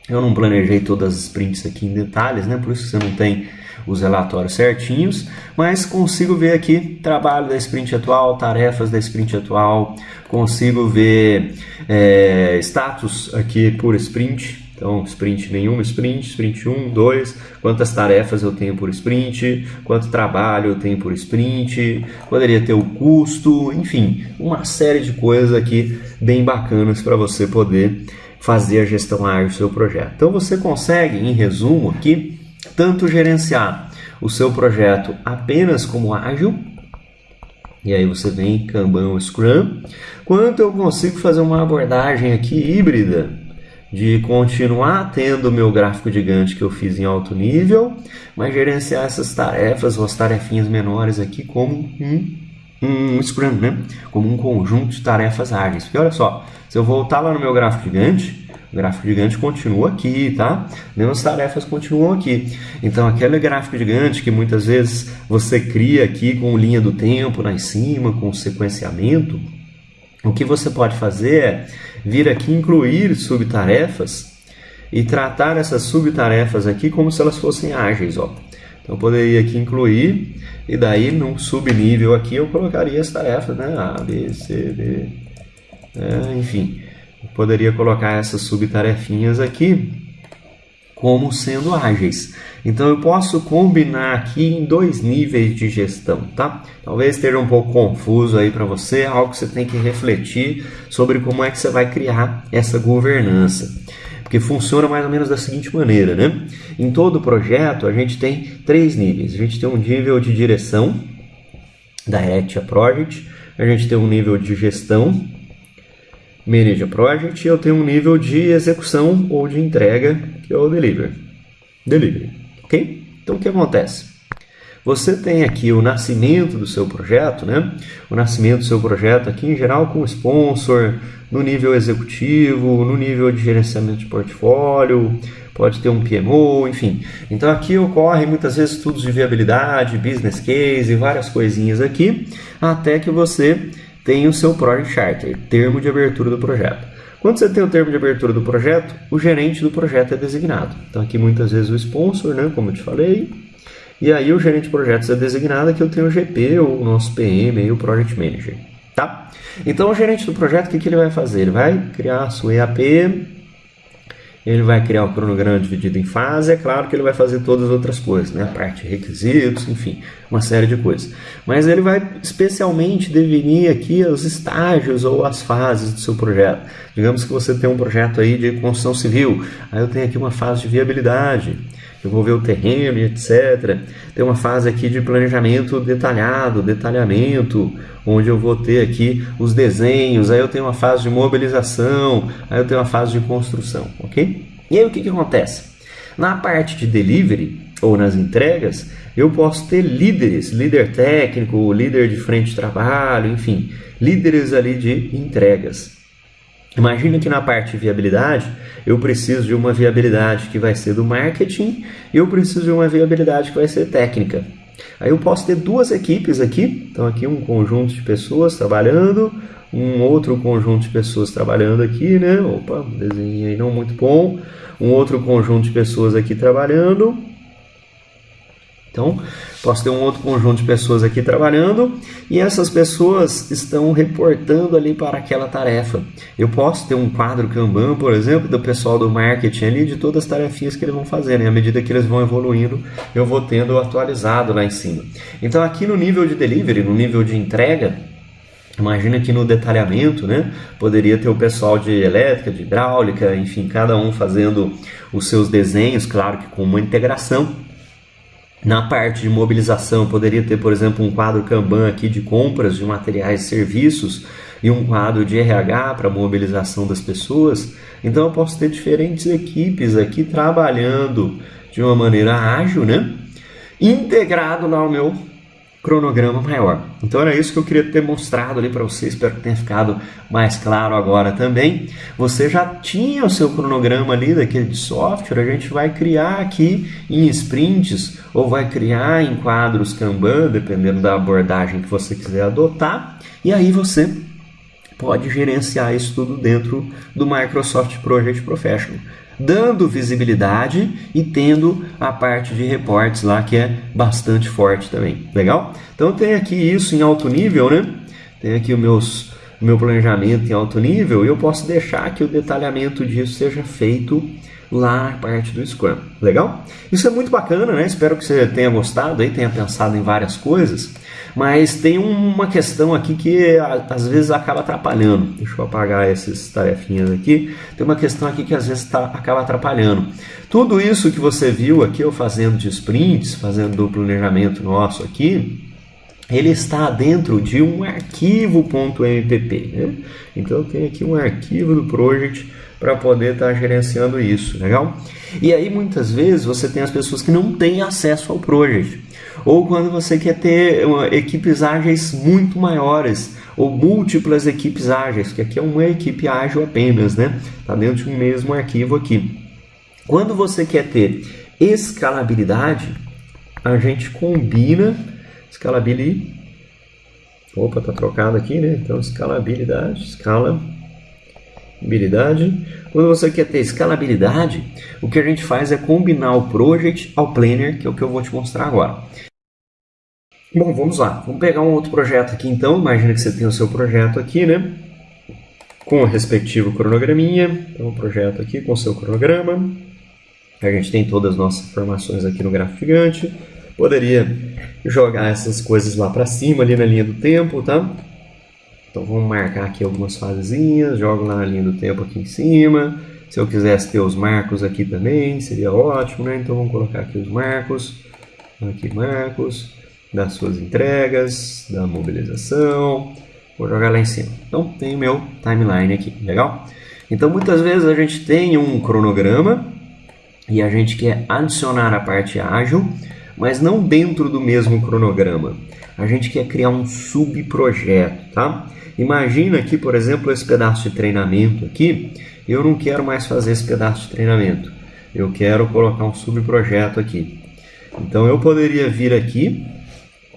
Eu não planejei todas as sprints aqui em detalhes, né? Por isso você não tem os relatórios certinhos, mas consigo ver aqui trabalho da sprint atual, tarefas da sprint atual, consigo ver é, status aqui por sprint, então, sprint nenhuma, sprint, sprint 1, 2, quantas tarefas eu tenho por sprint, quanto trabalho eu tenho por sprint, poderia ter o custo, enfim, uma série de coisas aqui bem bacanas para você poder fazer a gestão ágil do seu projeto. Então, você consegue, em resumo aqui, tanto gerenciar o seu projeto apenas como ágil, e aí você vem Kanban ou Scrum, quanto eu consigo fazer uma abordagem aqui híbrida de continuar tendo o meu gráfico gigante que eu fiz em alto nível, mas gerenciar essas tarefas as tarefinhas menores aqui como um, um Scrum, né? como um conjunto de tarefas ágeis. Porque olha só, se eu voltar lá no meu gráfico gigante, o gráfico gigante continua aqui, tá? Mesmas tarefas continuam aqui. Então, aquele gráfico gigante que muitas vezes você cria aqui com linha do tempo lá em cima, com sequenciamento, o que você pode fazer é vir aqui incluir subtarefas e tratar essas subtarefas aqui como se elas fossem ágeis, ó. Então, eu poderia aqui incluir e daí num subnível aqui eu colocaria as tarefas, né? A, B, C, D, é, enfim poderia colocar essas subtarefinhas aqui como sendo ágeis. Então eu posso combinar aqui em dois níveis de gestão, tá? Talvez esteja um pouco confuso aí para você, algo que você tem que refletir sobre como é que você vai criar essa governança. Porque funciona mais ou menos da seguinte maneira, né? Em todo projeto a gente tem três níveis. A gente tem um nível de direção, Direct a Project, a gente tem um nível de gestão, A Project, eu tenho um nível de execução ou de entrega, que é o Delivery. Delivery, ok? Então, o que acontece? Você tem aqui o nascimento do seu projeto, né? O nascimento do seu projeto aqui, em geral, com sponsor, no nível executivo, no nível de gerenciamento de portfólio, pode ter um PMO, enfim. Então aqui ocorre muitas vezes estudos de viabilidade, business case, várias coisinhas aqui, até que você tem o seu Project Charter, termo de abertura do projeto. Quando você tem o termo de abertura do projeto, o gerente do projeto é designado. Então aqui muitas vezes o sponsor, né, como eu te falei, e aí o gerente de projetos é designado, que eu tenho o GP, o nosso PM e o Project Manager, tá? Então o gerente do projeto, o que, que ele vai fazer? Ele vai criar a sua EAP, ele vai criar um cronograma dividido em fase, é claro que ele vai fazer todas as outras coisas, né? Parte requisitos, enfim, uma série de coisas. Mas ele vai especialmente definir aqui os estágios ou as fases do seu projeto. Digamos que você tem um projeto aí de construção civil, aí eu tenho aqui uma fase de viabilidade, eu vou ver o terreno e etc. Tem uma fase aqui de planejamento detalhado, detalhamento, onde eu vou ter aqui os desenhos, aí eu tenho uma fase de mobilização, aí eu tenho uma fase de construção, ok? E aí o que, que acontece? Na parte de delivery ou nas entregas, eu posso ter líderes, líder técnico, líder de frente de trabalho, enfim, líderes ali de entregas. Imagina que na parte de viabilidade, eu preciso de uma viabilidade que vai ser do marketing e eu preciso de uma viabilidade que vai ser técnica. Aí eu posso ter duas equipes aqui, então aqui um conjunto de pessoas trabalhando, um outro conjunto de pessoas trabalhando aqui, né? Opa, desenho aí não muito bom. Um outro conjunto de pessoas aqui trabalhando. Então, posso ter um outro conjunto de pessoas aqui trabalhando e essas pessoas estão reportando ali para aquela tarefa. Eu posso ter um quadro Kanban, por exemplo, do pessoal do marketing ali, de todas as tarefinhas que eles vão fazer. Né? À medida que eles vão evoluindo, eu vou tendo atualizado lá em cima. Então, aqui no nível de delivery, no nível de entrega, Imagina que no detalhamento, né, poderia ter o pessoal de elétrica, de hidráulica, enfim, cada um fazendo os seus desenhos, claro que com uma integração na parte de mobilização, poderia ter, por exemplo, um quadro Kanban aqui de compras de materiais e serviços, e um quadro de RH para mobilização das pessoas. Então eu posso ter diferentes equipes aqui trabalhando de uma maneira ágil, né? Integrado lá ao meu cronograma maior. Então era isso que eu queria ter mostrado ali para vocês, espero que tenha ficado mais claro agora também. Você já tinha o seu cronograma ali daquele software, a gente vai criar aqui em sprints ou vai criar em quadros Kanban, dependendo da abordagem que você quiser adotar, e aí você pode gerenciar isso tudo dentro do Microsoft Project Professional dando visibilidade e tendo a parte de reportes lá que é bastante forte também. Legal? Então tem aqui isso em alto nível, né? Tem aqui o meus, meu planejamento em alto nível e eu posso deixar que o detalhamento disso seja feito lá na parte do Scrum. Legal? Isso é muito bacana, né? Espero que você tenha gostado aí, tenha pensado em várias coisas. Mas tem uma questão aqui que às vezes acaba atrapalhando. Deixa eu apagar essas tarefinhas aqui. Tem uma questão aqui que às vezes tá, acaba atrapalhando. Tudo isso que você viu aqui eu fazendo de sprints, fazendo do planejamento nosso aqui, ele está dentro de um arquivo .mpp. Né? Então eu tenho aqui um arquivo do project para poder estar tá gerenciando isso, legal? E aí muitas vezes você tem as pessoas que não têm acesso ao project. Ou quando você quer ter equipes ágeis muito maiores, ou múltiplas equipes ágeis, que aqui é uma equipe ágil apenas, né? Está dentro de um mesmo arquivo aqui. Quando você quer ter escalabilidade, a gente combina escalability. Opa, tá trocado aqui, né? Então, escalabilidade, escala Escalabilidade. Quando você quer ter escalabilidade, o que a gente faz é combinar o project ao planner, que é o que eu vou te mostrar agora. Bom, vamos lá. Vamos pegar um outro projeto aqui então. Imagina que você tem o seu projeto aqui, né? Com o respectivo cronograminha. Então, um projeto aqui com o seu cronograma. A gente tem todas as nossas informações aqui no gráfico gigante. Poderia jogar essas coisas lá para cima, ali na linha do tempo, tá? Então vamos marcar aqui algumas fasezinhas, jogo na linha do tempo aqui em cima. Se eu quisesse ter os marcos aqui também, seria ótimo, né? Então vamos colocar aqui os marcos, aqui marcos das suas entregas, da mobilização. Vou jogar lá em cima. Então tem o meu timeline aqui, legal? Então muitas vezes a gente tem um cronograma e a gente quer adicionar a parte ágil, mas não dentro do mesmo cronograma. A gente quer criar um subprojeto, tá? Imagina aqui, por exemplo, esse pedaço de treinamento aqui. Eu não quero mais fazer esse pedaço de treinamento. Eu quero colocar um subprojeto aqui. Então eu poderia vir aqui.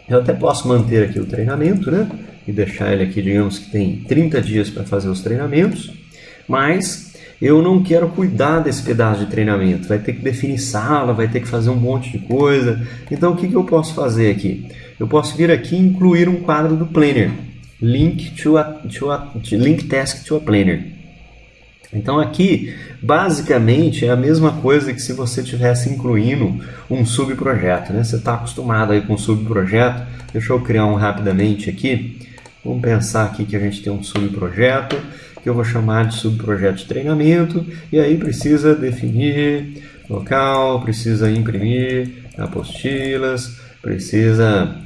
Eu até posso manter aqui o treinamento, né? E deixar ele aqui, digamos que tem 30 dias para fazer os treinamentos. Mas eu não quero cuidar desse pedaço de treinamento. Vai ter que definir sala, vai ter que fazer um monte de coisa. Então o que, que eu posso fazer aqui? Eu posso vir aqui e incluir um quadro do Planner link to a, to a link task to a planner. Então aqui, basicamente, é a mesma coisa que se você estivesse incluindo um subprojeto. Né? Você está acostumado aí com subprojeto. Deixa eu criar um rapidamente aqui. Vamos pensar aqui que a gente tem um subprojeto, que eu vou chamar de subprojeto de treinamento. E aí precisa definir local, precisa imprimir apostilas, precisa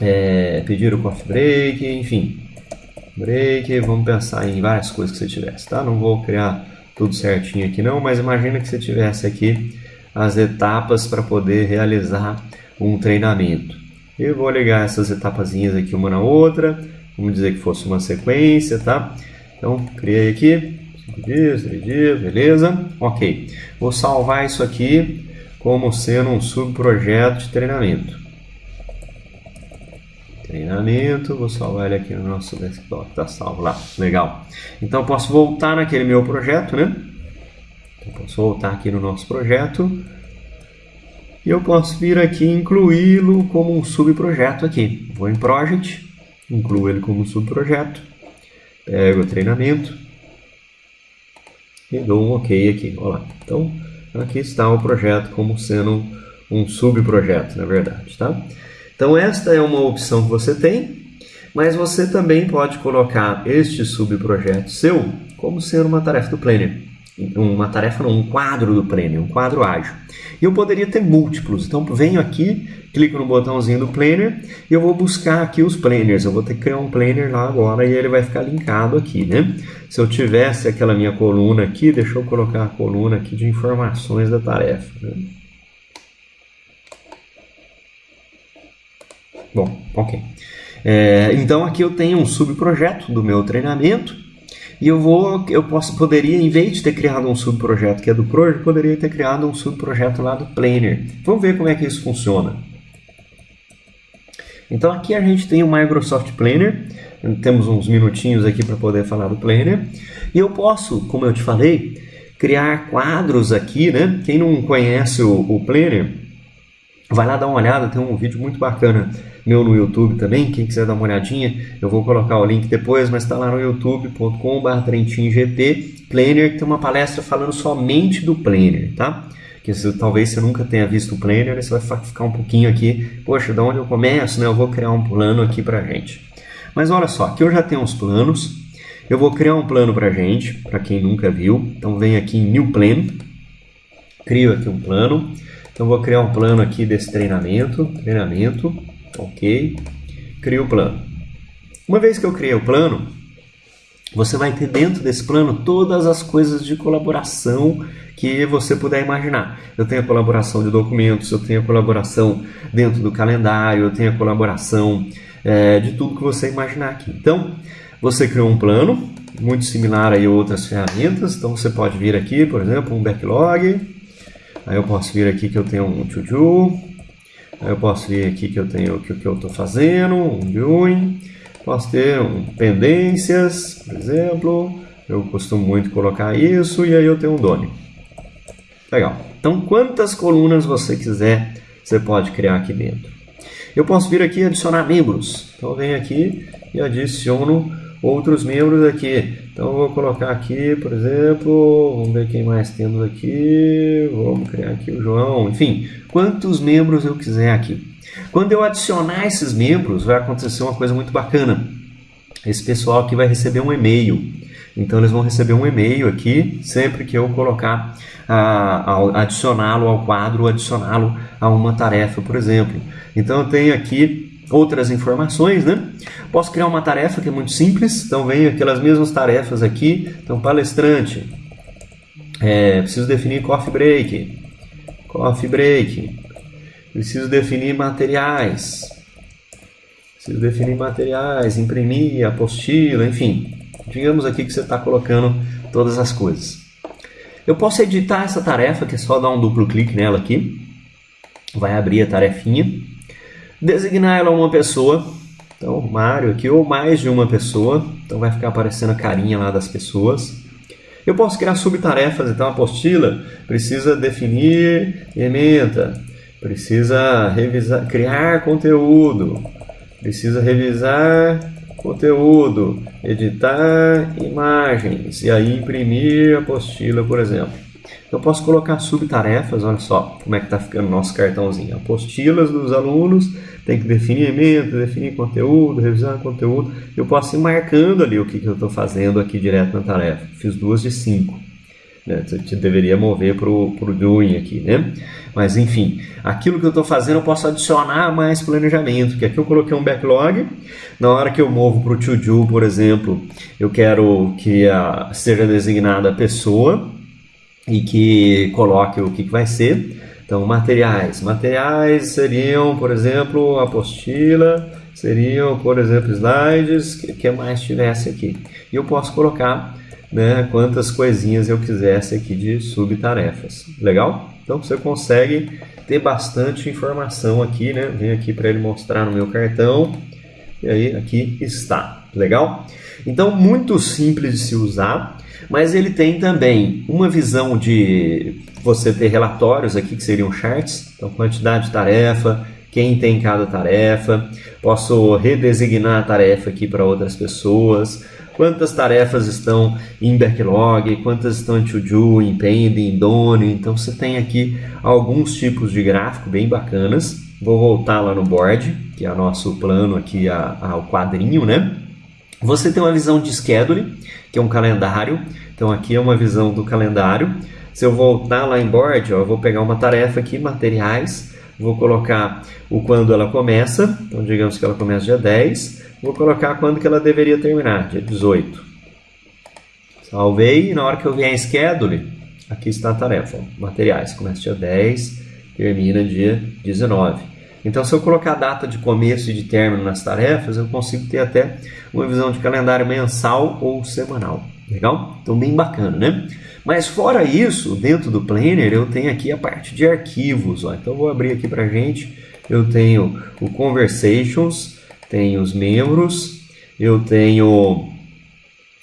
é, pedir o coffee break, enfim. Break, vamos pensar em várias coisas que você tivesse, tá? Não vou criar tudo certinho aqui não, mas imagina que você tivesse aqui as etapas para poder realizar um treinamento. Eu vou ligar essas etapazinhas aqui uma na outra, vamos dizer que fosse uma sequência, tá? Então, criei aqui, 5 dias, 3 dias, beleza? Ok. Vou salvar isso aqui como sendo um subprojeto de treinamento treinamento, vou salvar ele aqui no nosso desktop, tá salvo lá, legal. Então posso voltar naquele meu projeto, né? Eu posso voltar aqui no nosso projeto e eu posso vir aqui incluí-lo como um subprojeto aqui. Vou em Project, incluo ele como subprojeto, pego o treinamento e dou um OK aqui, olha lá. Então aqui está o projeto como sendo um subprojeto, na verdade, tá? Então esta é uma opção que você tem, mas você também pode colocar este subprojeto seu como sendo uma tarefa do Planner. Uma tarefa, um quadro do Planner, um quadro ágil. E eu poderia ter múltiplos. Então venho aqui, clico no botãozinho do Planner e eu vou buscar aqui os planners. Eu vou ter que criar um planner lá agora e ele vai ficar linkado aqui, né? Se eu tivesse aquela minha coluna aqui, deixa eu colocar a coluna aqui de informações da tarefa. Né? Bom, ok. É, então aqui eu tenho um subprojeto do meu treinamento e eu vou, eu posso, poderia, em vez de ter criado um subprojeto que é do Project, poderia ter criado um subprojeto lá do Planner. Vamos ver como é que isso funciona. Então aqui a gente tem o Microsoft Planner, temos uns minutinhos aqui para poder falar do Planner, e eu posso, como eu te falei, criar quadros aqui, né? Quem não conhece o, o Planner, vai lá dar uma olhada, tem um vídeo muito bacana meu no YouTube também, quem quiser dar uma olhadinha, eu vou colocar o link depois, mas está lá no youtube.com.br TrentinGT Planner, que tem uma palestra falando somente do Planner, tá? Que se, talvez você nunca tenha visto o Planner, você vai ficar um pouquinho aqui, poxa, de onde eu começo, né? Eu vou criar um plano aqui pra gente. Mas olha só, aqui eu já tenho uns planos, eu vou criar um plano pra gente, para quem nunca viu, então vem aqui em New Plan, crio aqui um plano, então vou criar um plano aqui desse treinamento, treinamento, Ok? Crio o plano. Uma vez que eu criei o plano, você vai ter dentro desse plano todas as coisas de colaboração que você puder imaginar. Eu tenho a colaboração de documentos, eu tenho a colaboração dentro do calendário, eu tenho a colaboração é, de tudo que você imaginar aqui. Então, você criou um plano, muito similar a outras ferramentas. Então, você pode vir aqui, por exemplo, um backlog. Aí eu posso vir aqui que eu tenho um to-do, eu posso vir aqui que eu tenho o que, que eu estou fazendo, um viewing. Posso ter um pendências, por exemplo. Eu costumo muito colocar isso e aí eu tenho um done. Legal. Então, quantas colunas você quiser, você pode criar aqui dentro. Eu posso vir aqui e adicionar membros. Então, eu venho aqui e adiciono outros membros aqui. Então, eu vou colocar aqui, por exemplo, vamos ver quem mais temos aqui. Vamos criar aqui o João. Enfim, quantos membros eu quiser aqui. Quando eu adicionar esses membros, vai acontecer uma coisa muito bacana. Esse pessoal aqui vai receber um e-mail. Então eles vão receber um e-mail aqui sempre que eu colocar, adicioná-lo ao quadro, adicioná-lo a uma tarefa, por exemplo. Então eu tenho aqui outras informações, né? Posso criar uma tarefa que é muito simples. Então vem aquelas mesmas tarefas aqui. Então palestrante, é, preciso definir coffee break, Coffee break. Preciso definir materiais. Preciso definir materiais, imprimir, apostila, enfim. Digamos aqui que você está colocando todas as coisas. Eu posso editar essa tarefa, que é só dar um duplo clique nela aqui. Vai abrir a tarefinha. Designar ela a uma pessoa. Então, Mário aqui, ou mais de uma pessoa. Então vai ficar aparecendo a carinha lá das pessoas. Eu posso criar subtarefas, então a apostila precisa definir ementa, precisa revisar, criar conteúdo, precisa revisar conteúdo, editar imagens e aí imprimir a apostila, por exemplo. Eu posso colocar subtarefas, olha só como é que está ficando o nosso cartãozinho. Apostilas dos alunos, tem que definir emenda, definir conteúdo, revisar conteúdo. Eu posso ir marcando ali o que, que eu estou fazendo aqui direto na tarefa. Fiz duas de cinco. Né? Você deveria mover para o doing aqui, né? Mas enfim, aquilo que eu estou fazendo eu posso adicionar mais planejamento, que aqui eu coloquei um backlog. Na hora que eu movo para o to-do, por exemplo, eu quero que a, seja designada a pessoa e que coloque o que, vai ser. Então, materiais. Materiais seriam, por exemplo, apostila, seriam, por exemplo, slides, que, que mais tivesse aqui. E eu posso colocar né, quantas coisinhas eu quisesse aqui de subtarefas. Legal? Então, você consegue ter bastante informação aqui, né? Vem aqui para ele mostrar no meu cartão. E aí, aqui está. Legal? Então, muito simples de se usar mas ele tem também uma visão de você ter relatórios aqui que seriam charts, então quantidade de tarefa, quem tem cada tarefa, posso redesignar a tarefa aqui para outras pessoas, quantas tarefas estão em backlog, quantas estão em to-do, em pending, em done, então você tem aqui alguns tipos de gráfico bem bacanas. Vou voltar lá no board, que é o nosso plano aqui, a, a, o quadrinho, né? Você tem uma visão de schedule, que é um calendário. Então aqui é uma visão do calendário. Se eu voltar lá em board, ó, eu vou pegar uma tarefa aqui, materiais, vou colocar o quando ela começa, então digamos que ela começa dia 10, vou colocar quando que ela deveria terminar, dia 18. Salvei e na hora que eu vier em schedule, aqui está a tarefa, materiais, começa dia 10, termina dia 19. Então, se eu colocar a data de começo e de término nas tarefas, eu consigo ter até uma visão de calendário mensal ou semanal. Legal? Então, bem bacana, né? Mas fora isso, dentro do Planner, eu tenho aqui a parte de arquivos. Ó. Então, vou abrir aqui para gente. Eu tenho o Conversations, tenho os membros, eu tenho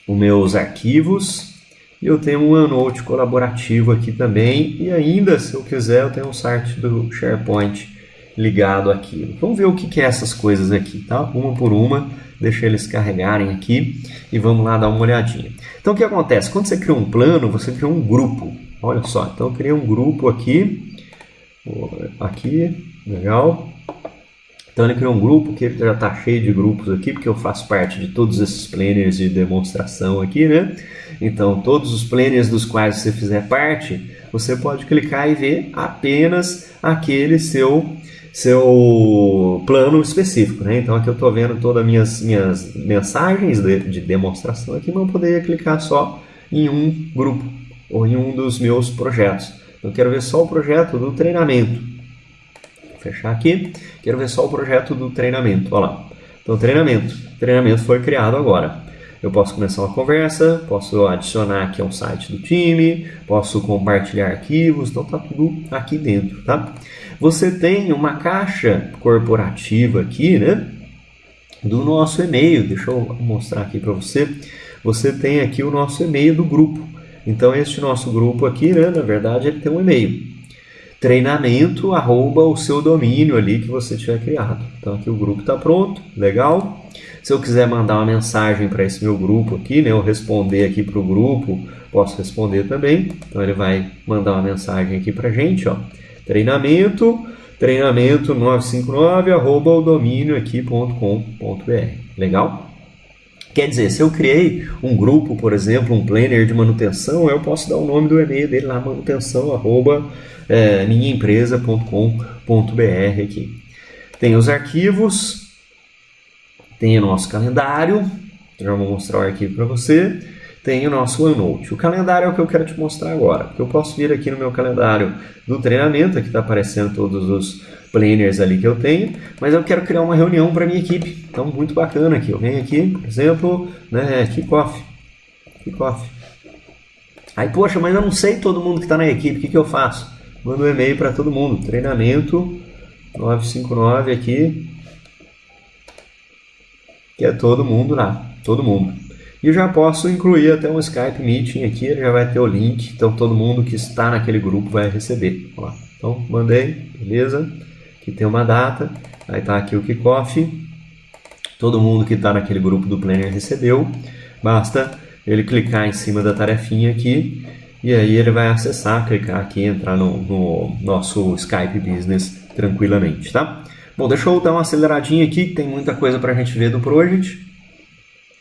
os meus arquivos, eu tenho um OneNote colaborativo aqui também. E ainda, se eu quiser, eu tenho um site do SharePoint ligado àquilo. Vamos ver o que, que é essas coisas aqui, tá? Uma por uma, deixa eles carregarem aqui e vamos lá dar uma olhadinha. Então o que acontece? Quando você cria um plano, você cria um grupo. Olha só, então eu criei um grupo aqui, aqui, legal. Então ele criou um grupo que já está cheio de grupos aqui, porque eu faço parte de todos esses planners de demonstração aqui, né? Então todos os planners dos quais você fizer parte, você pode clicar e ver apenas aquele seu seu plano específico, né? Então aqui eu estou vendo todas as minhas, minhas mensagens de, de, demonstração aqui, mas eu poderia clicar só em um grupo ou em um dos meus projetos. Eu quero ver só o projeto do treinamento. Vou fechar aqui. Quero ver só o projeto do treinamento. Olha lá. Então treinamento. Treinamento foi criado agora. Eu posso começar uma conversa, posso adicionar aqui ao site do time, posso compartilhar arquivos, então tá tudo aqui dentro, tá? Você tem uma caixa corporativa aqui, né? Do nosso e-mail. Deixa eu mostrar aqui para você. Você tem aqui o nosso e-mail do grupo. Então, este nosso grupo aqui, né, na verdade, ele tem um e-mail. Treinamento, arroba o seu domínio ali que você tiver criado. Então, aqui o grupo está pronto, legal. Se eu quiser mandar uma mensagem para esse meu grupo aqui, né, eu responder aqui para o grupo, posso responder também. Então, ele vai mandar uma mensagem aqui para gente, ó. Treinamento, treinamento 959 arroba o domínio. Legal? Quer dizer, se eu criei um grupo, por exemplo, um planner de manutenção, eu posso dar o nome do e-mail dele lá, manutenção arroba é, minhaempresa.com.br aqui. Tem os arquivos, tem o nosso calendário, já vou mostrar o arquivo para você tem o nosso OneNote. O calendário é o que eu quero te mostrar agora. Eu posso vir aqui no meu calendário do treinamento, aqui está aparecendo todos os planners ali que eu tenho, mas eu quero criar uma reunião para minha equipe. Então, muito bacana aqui. Eu venho aqui, por exemplo, né, kickoff. Kickoff. Aí, poxa, mas eu não sei todo mundo que está na equipe, o que, que eu faço? Mando um e-mail para todo mundo. Treinamento 959 aqui, que é todo mundo lá, todo mundo. E já posso incluir até um Skype Meeting aqui, ele já vai ter o link, então todo mundo que está naquele grupo vai receber. Então, mandei, beleza? Aqui tem uma data, aí está aqui o kickoff. Todo mundo que está naquele grupo do Planner recebeu. Basta ele clicar em cima da tarefinha aqui e aí ele vai acessar, clicar aqui, entrar no, no nosso Skype Business tranquilamente, tá? Bom, deixa eu dar uma aceleradinha aqui, tem muita coisa para a gente ver do Project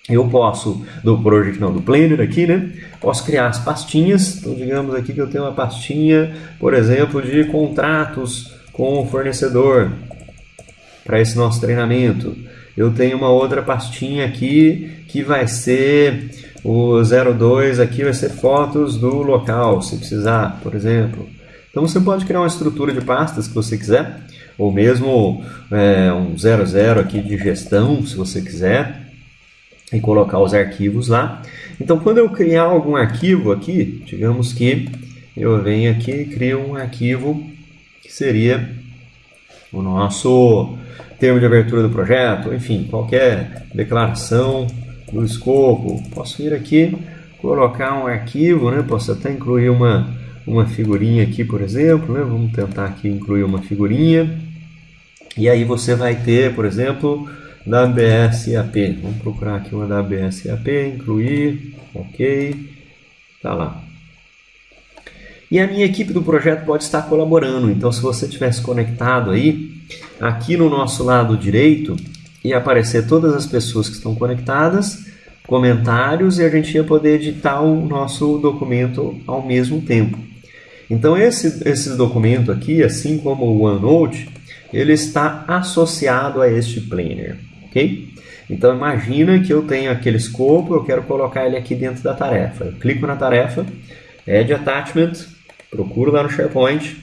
eu posso, do project não, do planner aqui, né? Posso criar as pastinhas. Então, digamos aqui que eu tenho uma pastinha, por exemplo, de contratos com o fornecedor para esse nosso treinamento. Eu tenho uma outra pastinha aqui que vai ser o 02 aqui vai ser fotos do local, se precisar, por exemplo. Então você pode criar uma estrutura de pastas que você quiser, ou mesmo é, um 00 aqui de gestão, se você quiser e colocar os arquivos lá. Então, quando eu criar algum arquivo aqui, digamos que eu venho aqui e crio um arquivo que seria o nosso termo de abertura do projeto, enfim, qualquer declaração do escopo. Posso vir aqui, colocar um arquivo, né? posso até incluir uma, uma figurinha aqui, por exemplo. Né? Vamos tentar aqui incluir uma figurinha. E aí você vai ter, por exemplo, WSAP. Vamos procurar aqui uma WSAP, incluir, ok, tá lá. E a minha equipe do projeto pode estar colaborando. Então, se você tivesse conectado aí, aqui no nosso lado direito, ia aparecer todas as pessoas que estão conectadas. comentários e a gente ia poder editar o nosso documento ao mesmo tempo. Então esse, esse documento aqui, assim como o OneNote, ele está associado a este planner, ok? Então imagina que eu tenho aquele escopo, eu quero colocar ele aqui dentro da tarefa. Eu clico na tarefa, Add Attachment, procuro lá no SharePoint.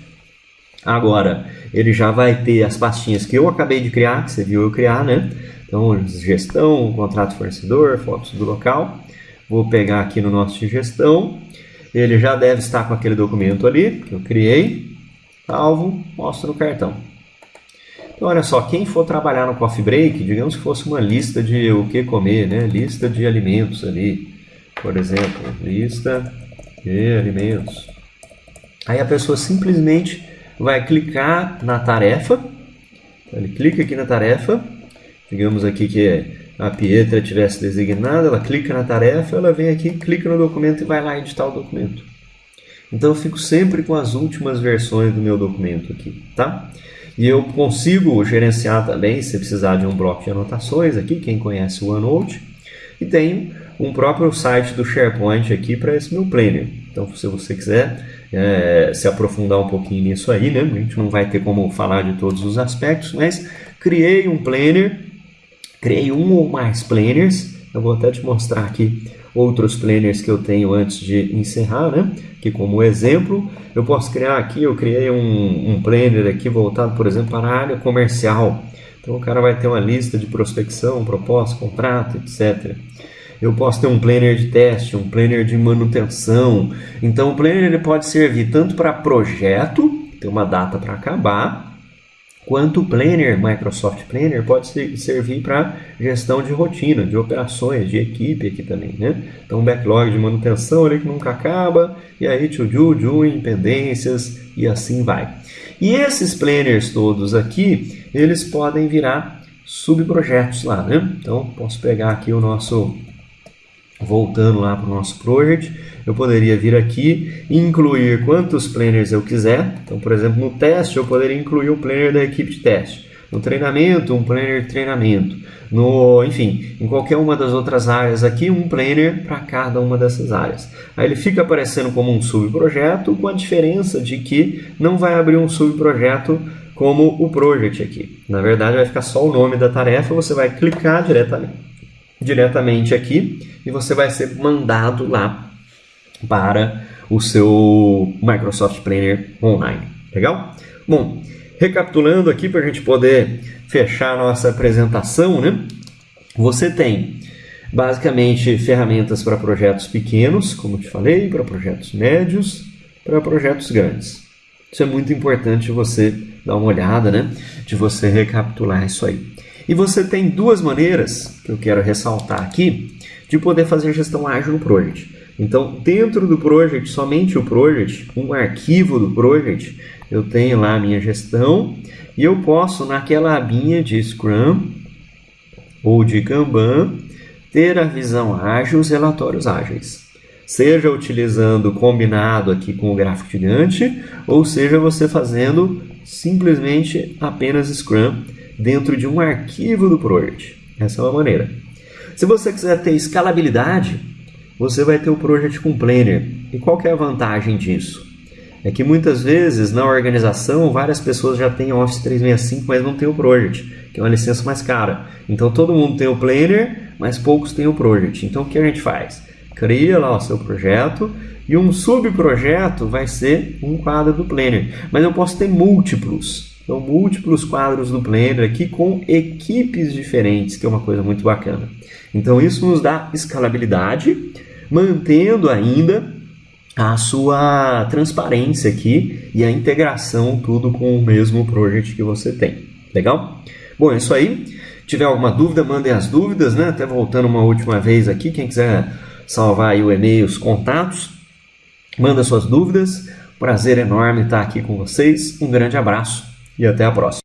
Agora, ele já vai ter as pastinhas que eu acabei de criar, que você viu eu criar, né? Então, gestão, contrato fornecedor, fotos do local. Vou pegar aqui no nosso de gestão. Ele já deve estar com aquele documento ali que eu criei. Salvo, mostro no cartão. Então, olha só, quem for trabalhar no coffee break, digamos que fosse uma lista de o que comer, né? Lista de alimentos ali. Por exemplo, lista de alimentos. Aí a pessoa simplesmente vai clicar na tarefa. Ele clica aqui na tarefa. Digamos aqui que a Pietra tivesse designada, ela clica na tarefa, ela vem aqui, clica no documento e vai lá editar o documento. Então eu fico sempre com as últimas versões do meu documento aqui, tá? E eu consigo gerenciar também, se precisar de um bloco de anotações aqui, quem conhece o OneNote. E tenho um próprio site do SharePoint aqui para esse meu planner. Então, se você quiser é, se aprofundar um pouquinho nisso aí, né? A gente não vai ter como falar de todos os aspectos, mas criei um planner, criei um ou mais planners. Eu vou até te mostrar aqui outros planners que eu tenho antes de encerrar, né? Que como exemplo, eu posso criar aqui, eu criei um, um planner aqui voltado, por exemplo, para a área comercial. Então o cara vai ter uma lista de prospecção, proposta, contrato, etc. Eu posso ter um planner de teste, um planner de manutenção. Então o planner ele pode servir tanto para projeto, ter uma data para acabar, quanto o Planner, Microsoft Planner, pode servir para gestão de rotina, de operações, de equipe aqui também, né? Então, backlog de manutenção ali que nunca acaba, e aí to do, doing, pendências, e assim vai. E esses planners todos aqui, eles podem virar subprojetos lá, né? Então, posso pegar aqui o nosso, voltando lá para o nosso project, eu poderia vir aqui e incluir quantos planners eu quiser. Então, por exemplo, no teste eu poderia incluir o planner da equipe de teste. No treinamento, um planner treinamento. No, enfim, em qualquer uma das outras áreas aqui, um planner para cada uma dessas áreas. Aí ele fica aparecendo como um subprojeto, com a diferença de que não vai abrir um subprojeto como o project aqui. Na verdade, vai ficar só o nome da tarefa, você vai clicar diretamente, diretamente aqui e você vai ser mandado lá para o seu Microsoft Planner online. Legal? Bom, recapitulando aqui para a gente poder fechar nossa apresentação, né? Você tem basicamente ferramentas para projetos pequenos, como te falei, para projetos médios, para projetos grandes. Isso é muito importante você dar uma olhada, né? De você recapitular isso aí. E você tem duas maneiras que eu quero ressaltar aqui de poder fazer gestão ágil no Project. Então, dentro do project, somente o project, um arquivo do project, eu tenho lá a minha gestão e eu posso, naquela abinha de Scrum ou de Kanban, ter a visão ágil, os relatórios ágeis. Seja utilizando combinado aqui com o gráfico gigante, ou seja você fazendo simplesmente apenas Scrum dentro de um arquivo do project. Essa é uma maneira. Se você quiser ter escalabilidade, você vai ter o Project com Planner. E qual é a vantagem disso? É que muitas vezes na organização várias pessoas já têm Office 365, mas não tem o Project, que é uma licença mais cara. Então todo mundo tem o Planner, mas poucos têm o Project. Então o que a gente faz? Cria lá o seu projeto e um subprojeto vai ser um quadro do Planner. Mas eu posso ter múltiplos. Então, múltiplos quadros do Planner aqui com equipes diferentes, que é uma coisa muito bacana. Então, isso nos dá escalabilidade mantendo ainda a sua transparência aqui e a integração tudo com o mesmo project que você tem. Legal? Bom, é isso aí. Se tiver alguma dúvida, mandem as dúvidas, né? Até voltando uma última vez aqui, quem quiser salvar aí o e-mail, os contatos, manda suas dúvidas. Prazer enorme estar aqui com vocês. Um grande abraço e até a próxima.